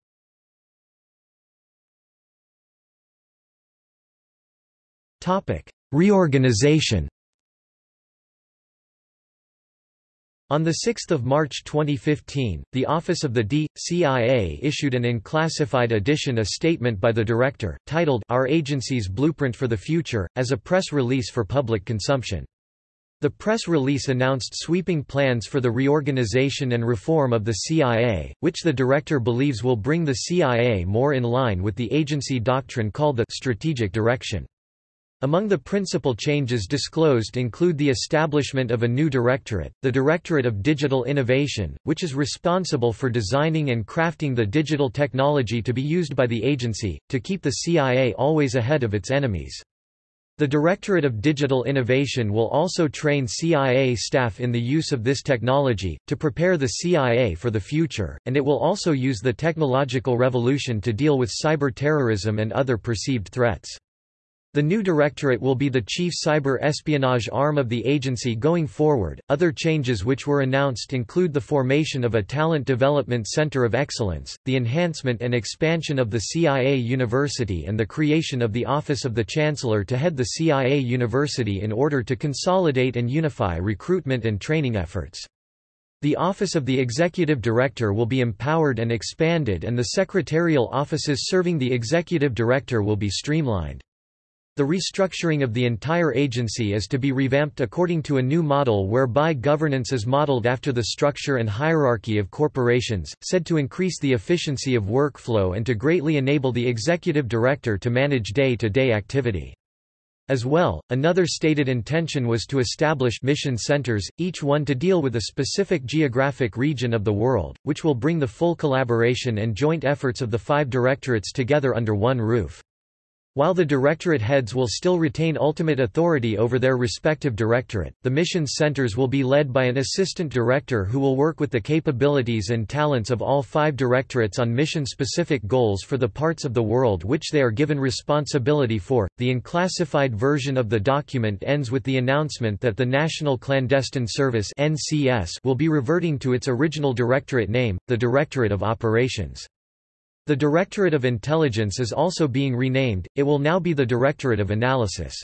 Reorganization On 6 March 2015, the Office of the D.CIA issued an unclassified edition a statement by the director, titled Our Agency's Blueprint for the Future, as a press release for public consumption. The press release announced sweeping plans for the reorganization and reform of the CIA, which the director believes will bring the CIA more in line with the agency doctrine called the strategic direction. Among the principal changes disclosed include the establishment of a new directorate, the Directorate of Digital Innovation, which is responsible for designing and crafting the digital technology to be used by the agency, to keep the CIA always ahead of its enemies. The Directorate of Digital Innovation will also train CIA staff in the use of this technology, to prepare the CIA for the future, and it will also use the technological revolution to deal with cyber terrorism and other perceived threats. The new directorate will be the chief cyber espionage arm of the agency going forward. Other changes which were announced include the formation of a Talent Development Center of Excellence, the enhancement and expansion of the CIA University, and the creation of the Office of the Chancellor to head the CIA University in order to consolidate and unify recruitment and training efforts. The Office of the Executive Director will be empowered and expanded, and the secretarial offices serving the Executive Director will be streamlined. The restructuring of the entire agency is to be revamped according to a new model whereby governance is modeled after the structure and hierarchy of corporations, said to increase the efficiency of workflow and to greatly enable the executive director to manage day-to-day -day activity. As well, another stated intention was to establish mission centers, each one to deal with a specific geographic region of the world, which will bring the full collaboration and joint efforts of the five directorates together under one roof. While the directorate heads will still retain ultimate authority over their respective directorate, the missions centers will be led by an assistant director who will work with the capabilities and talents of all five directorates on mission-specific goals for the parts of the world which they are given responsibility for. The unclassified version of the document ends with the announcement that the National Clandestine Service (NCS) will be reverting to its original directorate name, the Directorate of Operations. The Directorate of Intelligence is also being renamed, it will now be the Directorate of Analysis.